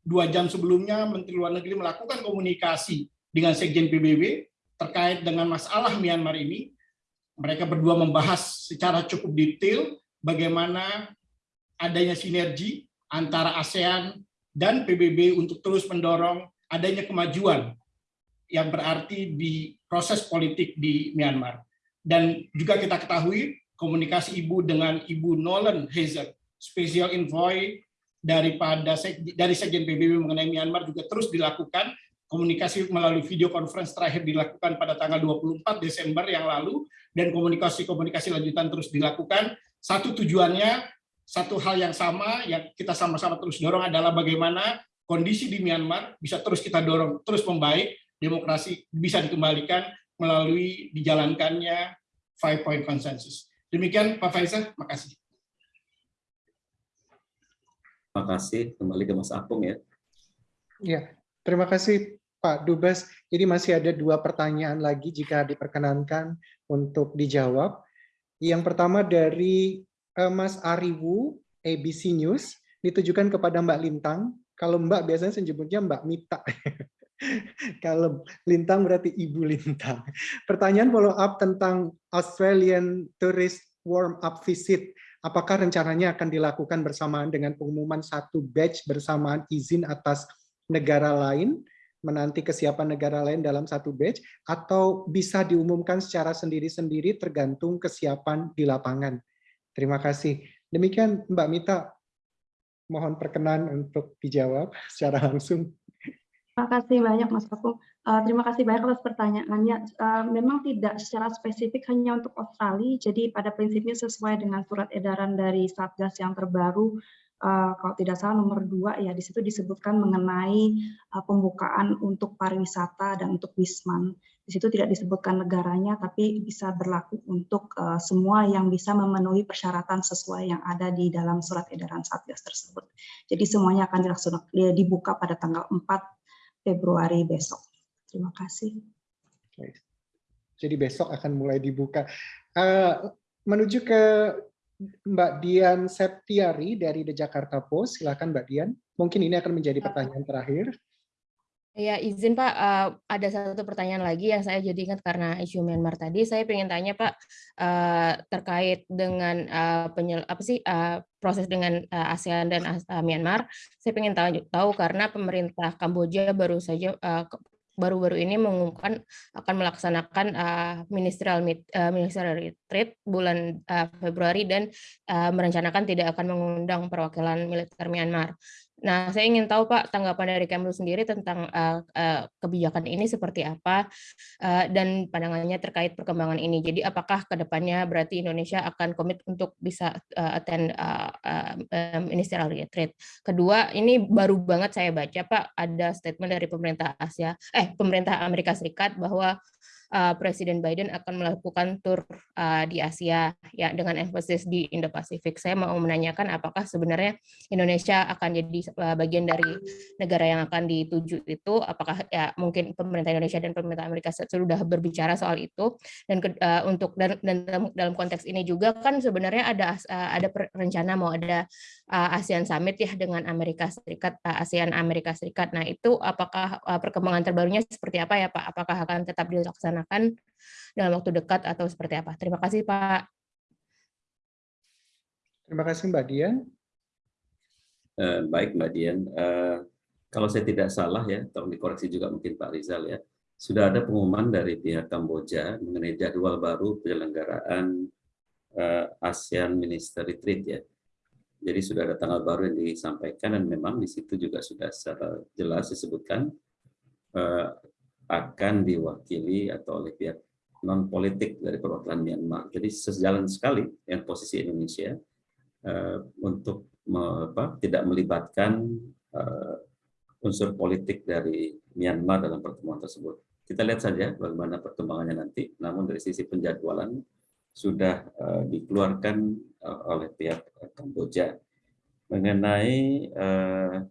dua jam sebelumnya Menteri Luar Negeri melakukan komunikasi dengan Sekjen PBB terkait dengan masalah Myanmar ini. Mereka berdua membahas secara cukup detail bagaimana adanya sinergi antara ASEAN dan PBB untuk terus mendorong adanya kemajuan yang berarti di proses politik di Myanmar. Dan juga kita ketahui komunikasi Ibu dengan Ibu Nolan Hazer, Special Envoy daripada dari Sekjen PBB mengenai Myanmar juga terus dilakukan. Komunikasi melalui video conference terakhir dilakukan pada tanggal 24 Desember yang lalu dan komunikasi-komunikasi lanjutan terus dilakukan. Satu tujuannya, satu hal yang sama yang kita sama-sama terus dorong adalah bagaimana kondisi di Myanmar bisa terus kita dorong terus membaik, demokrasi bisa dikembalikan melalui dijalankannya five point consensus. Demikian Pak Faisal, makasih. Terima kasih. Kembali ke Mas Apung ya. Ya, terima kasih Pak Dubes. Jadi masih ada dua pertanyaan lagi jika diperkenankan untuk dijawab. Yang pertama dari uh, Mas Ariwu, ABC News, ditujukan kepada Mbak Lintang. Kalau Mbak biasanya menyebutnya Mbak Mita. Kalau Lintang berarti Ibu Lintang. Pertanyaan follow up tentang Australian Tourist Warm Up Visit. Apakah rencananya akan dilakukan bersamaan dengan pengumuman satu batch bersamaan izin atas negara lain, menanti kesiapan negara lain dalam satu batch, atau bisa diumumkan secara sendiri-sendiri tergantung kesiapan di lapangan? Terima kasih. Demikian Mbak Mita, mohon perkenan untuk dijawab secara langsung. Terima kasih banyak Mas Paku. Uh, terima kasih banyak atas pertanyaannya. Uh, memang tidak secara spesifik hanya untuk Australia, jadi pada prinsipnya sesuai dengan surat edaran dari Satgas yang terbaru, uh, kalau tidak salah nomor dua ya di situ disebutkan mengenai uh, pembukaan untuk pariwisata dan untuk wisman. Di situ tidak disebutkan negaranya, tapi bisa berlaku untuk uh, semua yang bisa memenuhi persyaratan sesuai yang ada di dalam surat edaran Satgas tersebut. Jadi semuanya akan dilaksanakan dibuka pada tanggal 4 Februari besok. Terima kasih. Jadi besok akan mulai dibuka. Uh, menuju ke Mbak Dian Septiari dari The Jakarta Post. Silakan Mbak Dian. Mungkin ini akan menjadi pertanyaan terakhir. Ya, izin Pak, uh, ada satu pertanyaan lagi yang saya jadi ingat karena isu Myanmar tadi. Saya ingin tanya Pak uh, terkait dengan uh, penyel, apa sih uh, proses dengan uh, ASEAN dan uh, Myanmar. Saya ingin tahu, tahu karena pemerintah Kamboja baru saja uh, baru-baru ini mengumumkan akan melaksanakan uh, ministerial meet, uh, ministerial retreat bulan uh, Februari dan uh, merencanakan tidak akan mengundang perwakilan militer Myanmar. Nah, saya ingin tahu Pak tanggapan dari Kemlu sendiri tentang uh, uh, kebijakan ini seperti apa uh, dan pandangannya terkait perkembangan ini. Jadi apakah ke depannya berarti Indonesia akan komit untuk bisa uh, attend uh, uh, ministerial retreat. Kedua, ini baru banget saya baca Pak ada statement dari pemerintah Asia, eh pemerintah Amerika Serikat bahwa uh, Presiden Biden akan melakukan tur uh, di Asia ya dengan emphasis di Indo-Pasifik. Saya mau menanyakan apakah sebenarnya Indonesia akan jadi uh, bagian dari negara yang akan dituju itu apakah ya mungkin pemerintah Indonesia dan pemerintah Amerika sudah berbicara soal itu dan uh, untuk dan, dan dalam konteks ini juga kan sebenarnya ada uh, ada rencana mau ada uh, ASEAN Summit ya dengan Amerika Serikat uh, ASEAN Amerika Serikat. Nah, itu apakah uh, perkembangan terbarunya seperti apa ya Pak? Apakah akan tetap dilaksanakan dilaksanakan dalam waktu dekat atau seperti apa? Terima kasih Pak. Terima kasih Mbak Dian. Uh, baik Mbak Dian, uh, kalau saya tidak salah ya, tolong dikoreksi juga mungkin Pak Rizal ya, sudah ada pengumuman dari pihak Kamboja mengenai jadwal baru penyelenggaraan uh, ASEAN Minister Retreat ya. Jadi sudah ada tanggal baru yang disampaikan dan memang di situ juga sudah secara jelas disebutkan akan diwakili atau oleh pihak non politik dari perwakilan Myanmar. Jadi sejalan sekali dengan posisi Indonesia uh, untuk me, apa, tidak melibatkan uh, unsur politik dari Myanmar dalam pertemuan tersebut. Kita lihat saja bagaimana perkembangannya nanti. Namun dari sisi penjadwalan sudah uh, dikeluarkan uh, oleh pihak Kamboja mengenai uh,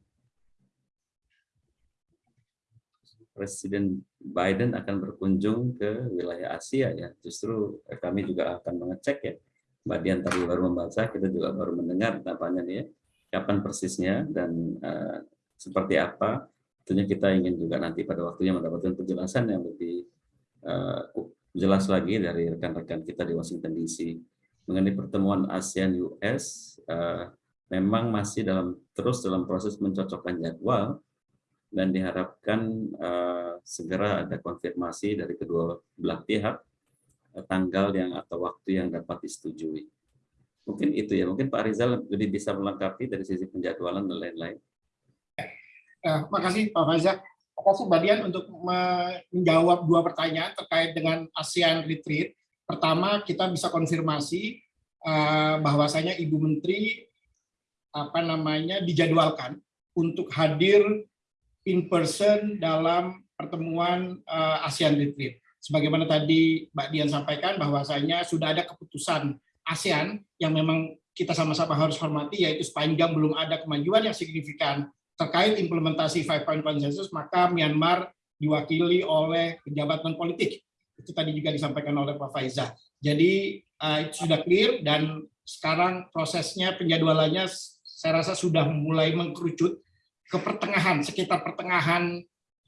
Presiden Biden akan berkunjung ke wilayah Asia ya. Justru kami juga akan mengecek ya Mbak Dian tadi baru membaca, kita juga baru mendengar tampaknya nih ya, kapan persisnya dan uh, seperti apa. Tentunya kita ingin juga nanti pada waktunya mendapatkan penjelasan yang lebih uh, jelas lagi dari rekan-rekan kita di Washington DC mengenai pertemuan ASEAN US. Uh, memang masih dalam terus dalam proses mencocokkan jadwal dan diharapkan uh, segera ada konfirmasi dari kedua belah pihak uh, tanggal yang atau waktu yang dapat disetujui. Mungkin itu ya, mungkin Pak Rizal lebih bisa melengkapi dari sisi penjadwalan dan lain-lain. Makasih Pak Faizal. Terima kasih Mbak Dian untuk menjawab dua pertanyaan terkait dengan ASEAN Retreat. Pertama, kita bisa konfirmasi uh, bahwasanya Ibu Menteri apa namanya dijadwalkan untuk hadir in person dalam pertemuan uh, ASEAN Retreat. Sebagaimana tadi Mbak Dian sampaikan bahwasanya sudah ada keputusan ASEAN yang memang kita sama-sama harus hormati yaitu sepanjang belum ada kemajuan yang signifikan terkait implementasi five point consensus maka Myanmar diwakili oleh pejabat non politik itu tadi juga disampaikan oleh Pak Faiza jadi uh, itu sudah clear dan sekarang prosesnya penjadwalannya saya rasa sudah mulai mengkerucut ke pertengahan, sekitar pertengahan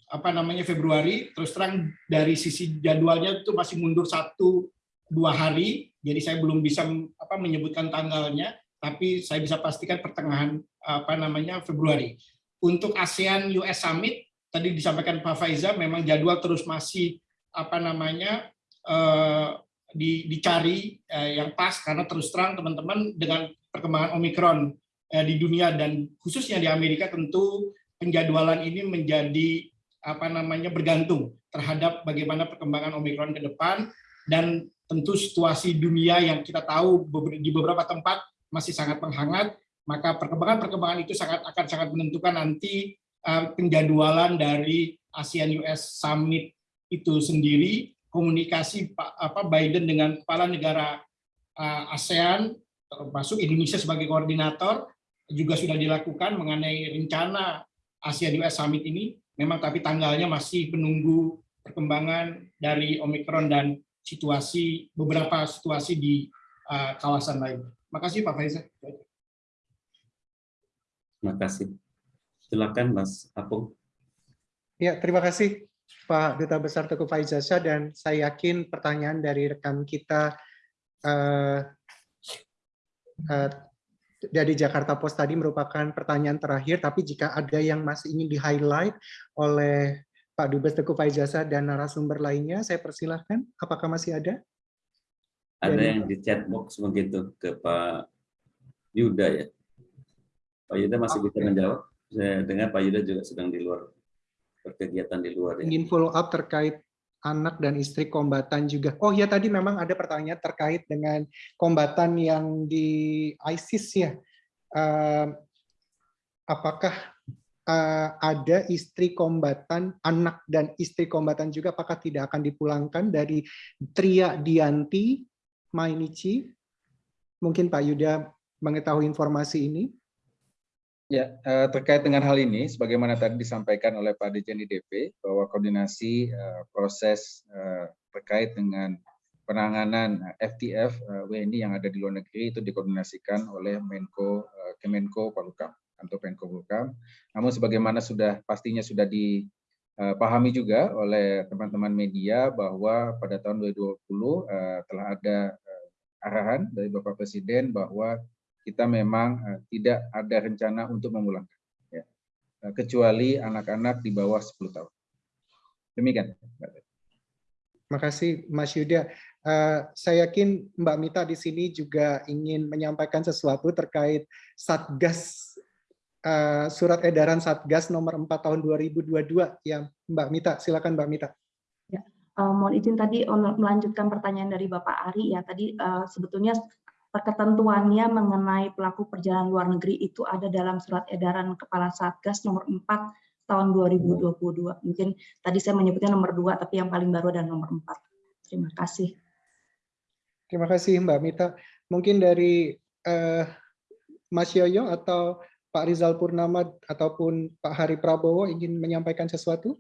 apa namanya Februari. Terus terang dari sisi jadwalnya itu masih mundur satu dua hari, jadi saya belum bisa apa menyebutkan tanggalnya, tapi saya bisa pastikan pertengahan apa namanya Februari. Untuk ASEAN US Summit tadi disampaikan Pak Faiza, memang jadwal terus masih apa namanya eh, dicari eh, yang pas karena terus terang teman-teman dengan perkembangan Omikron di dunia dan khususnya di Amerika tentu penjadwalan ini menjadi apa namanya bergantung terhadap bagaimana perkembangan Omikron ke depan dan tentu situasi dunia yang kita tahu di beberapa tempat masih sangat menghangat maka perkembangan-perkembangan itu sangat akan sangat menentukan nanti uh, penjadwalan dari ASEAN US Summit itu sendiri komunikasi apa Biden dengan kepala negara uh, ASEAN termasuk Indonesia sebagai koordinator juga sudah dilakukan mengenai rencana Asia US Summit ini, memang tapi tanggalnya masih menunggu perkembangan dari Omikron dan situasi beberapa situasi di uh, kawasan lain. Makasih Pak Faisal. Terima kasih. Silakan Mas Apung. Ya, terima kasih Pak Duta Besar Teguh Faizasha dan saya yakin pertanyaan dari rekan kita uh, uh, dari Jakarta Post tadi merupakan pertanyaan terakhir, tapi jika ada yang masih ingin di-highlight oleh Pak Dubes Teguh Faizasa dan narasumber lainnya, saya persilahkan. Apakah masih ada? Ada dari... yang di chat box begitu ke Pak Yuda ya. Pak Yuda masih okay. bisa menjawab. Saya dengar Pak Yuda juga sedang di luar berkegiatan di luar. Ya. Ingin follow up terkait anak dan istri kombatan juga. Oh ya tadi memang ada pertanyaan terkait dengan kombatan yang di ISIS ya. Uh, apakah uh, ada istri kombatan, anak dan istri kombatan juga apakah tidak akan dipulangkan dari Tria Dianti Mainichi? Mungkin Pak Yuda mengetahui informasi ini. Ya, eh, terkait dengan hal ini, sebagaimana tadi disampaikan oleh Pak Dirjen IDP, bahwa koordinasi eh, proses eh, terkait dengan penanganan FTF WNI yang ada di luar negeri itu dikoordinasikan oleh Menko Kemenko Polhukam atau Menko Polhukam. Namun sebagaimana sudah pastinya sudah dipahami juga oleh teman-teman media bahwa pada tahun 2020 telah ada arahan dari Bapak Presiden bahwa kita memang uh, tidak ada rencana untuk memulangkan, ya. uh, kecuali anak-anak di bawah 10 tahun. Demikian. Terima kasih Mas Yuda. Uh, saya yakin Mbak Mita di sini juga ingin menyampaikan sesuatu terkait Satgas uh, surat edaran Satgas nomor 4 tahun 2022 yang Mbak Mita. Silakan Mbak Mita. Ya, uh, mohon izin tadi melanjutkan pertanyaan dari Bapak Ari ya. Tadi uh, sebetulnya ketentuannya mengenai pelaku perjalanan luar negeri itu ada dalam surat edaran Kepala Satgas nomor 4 tahun 2022. Mungkin tadi saya menyebutnya nomor 2, tapi yang paling baru adalah nomor 4. Terima kasih. Terima kasih Mbak Mita. Mungkin dari eh, Mas Yoyo atau Pak Rizal Purnama ataupun Pak Hari Prabowo ingin menyampaikan sesuatu?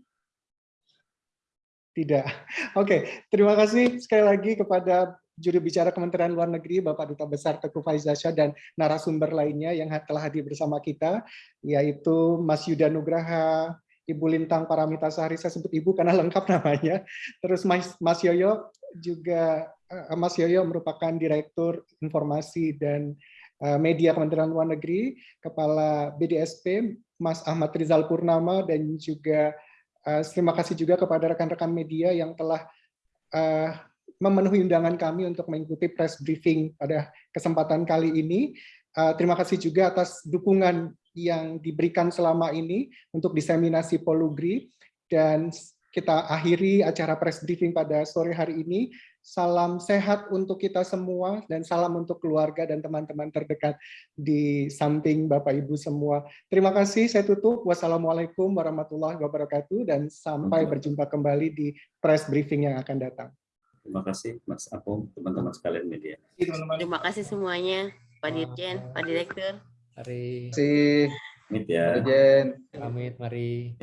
Tidak. Oke, terima kasih sekali lagi kepada juru bicara Kementerian Luar Negeri Bapak Duta Besar Teguh Faizasyah dan narasumber lainnya yang telah hadir bersama kita yaitu Mas Yuda Nugraha, Ibu Lintang Paramita Sahri, saya sebut Ibu karena lengkap namanya. Terus Mas, Mas Yoyo juga eh, Mas Yoyo merupakan Direktur Informasi dan eh, Media Kementerian Luar Negeri, Kepala BDSP Mas Ahmad Rizal Purnama dan juga uh, terima kasih juga kepada rekan-rekan media yang telah uh, memenuhi undangan kami untuk mengikuti press briefing pada kesempatan kali ini. Uh, terima kasih juga atas dukungan yang diberikan selama ini untuk diseminasi Polugri dan kita akhiri acara press briefing pada sore hari ini. Salam sehat untuk kita semua dan salam untuk keluarga dan teman-teman terdekat di samping Bapak Ibu semua. Terima kasih, saya tutup. Wassalamualaikum warahmatullahi wabarakatuh dan sampai berjumpa kembali di press briefing yang akan datang. Terima kasih Mas Apung, teman-teman sekalian media. Terima kasih semuanya, Pak Dirjen, Pak Direktur. Mari. Terima kasih. Amit ya. Dirjen. Amit, mari.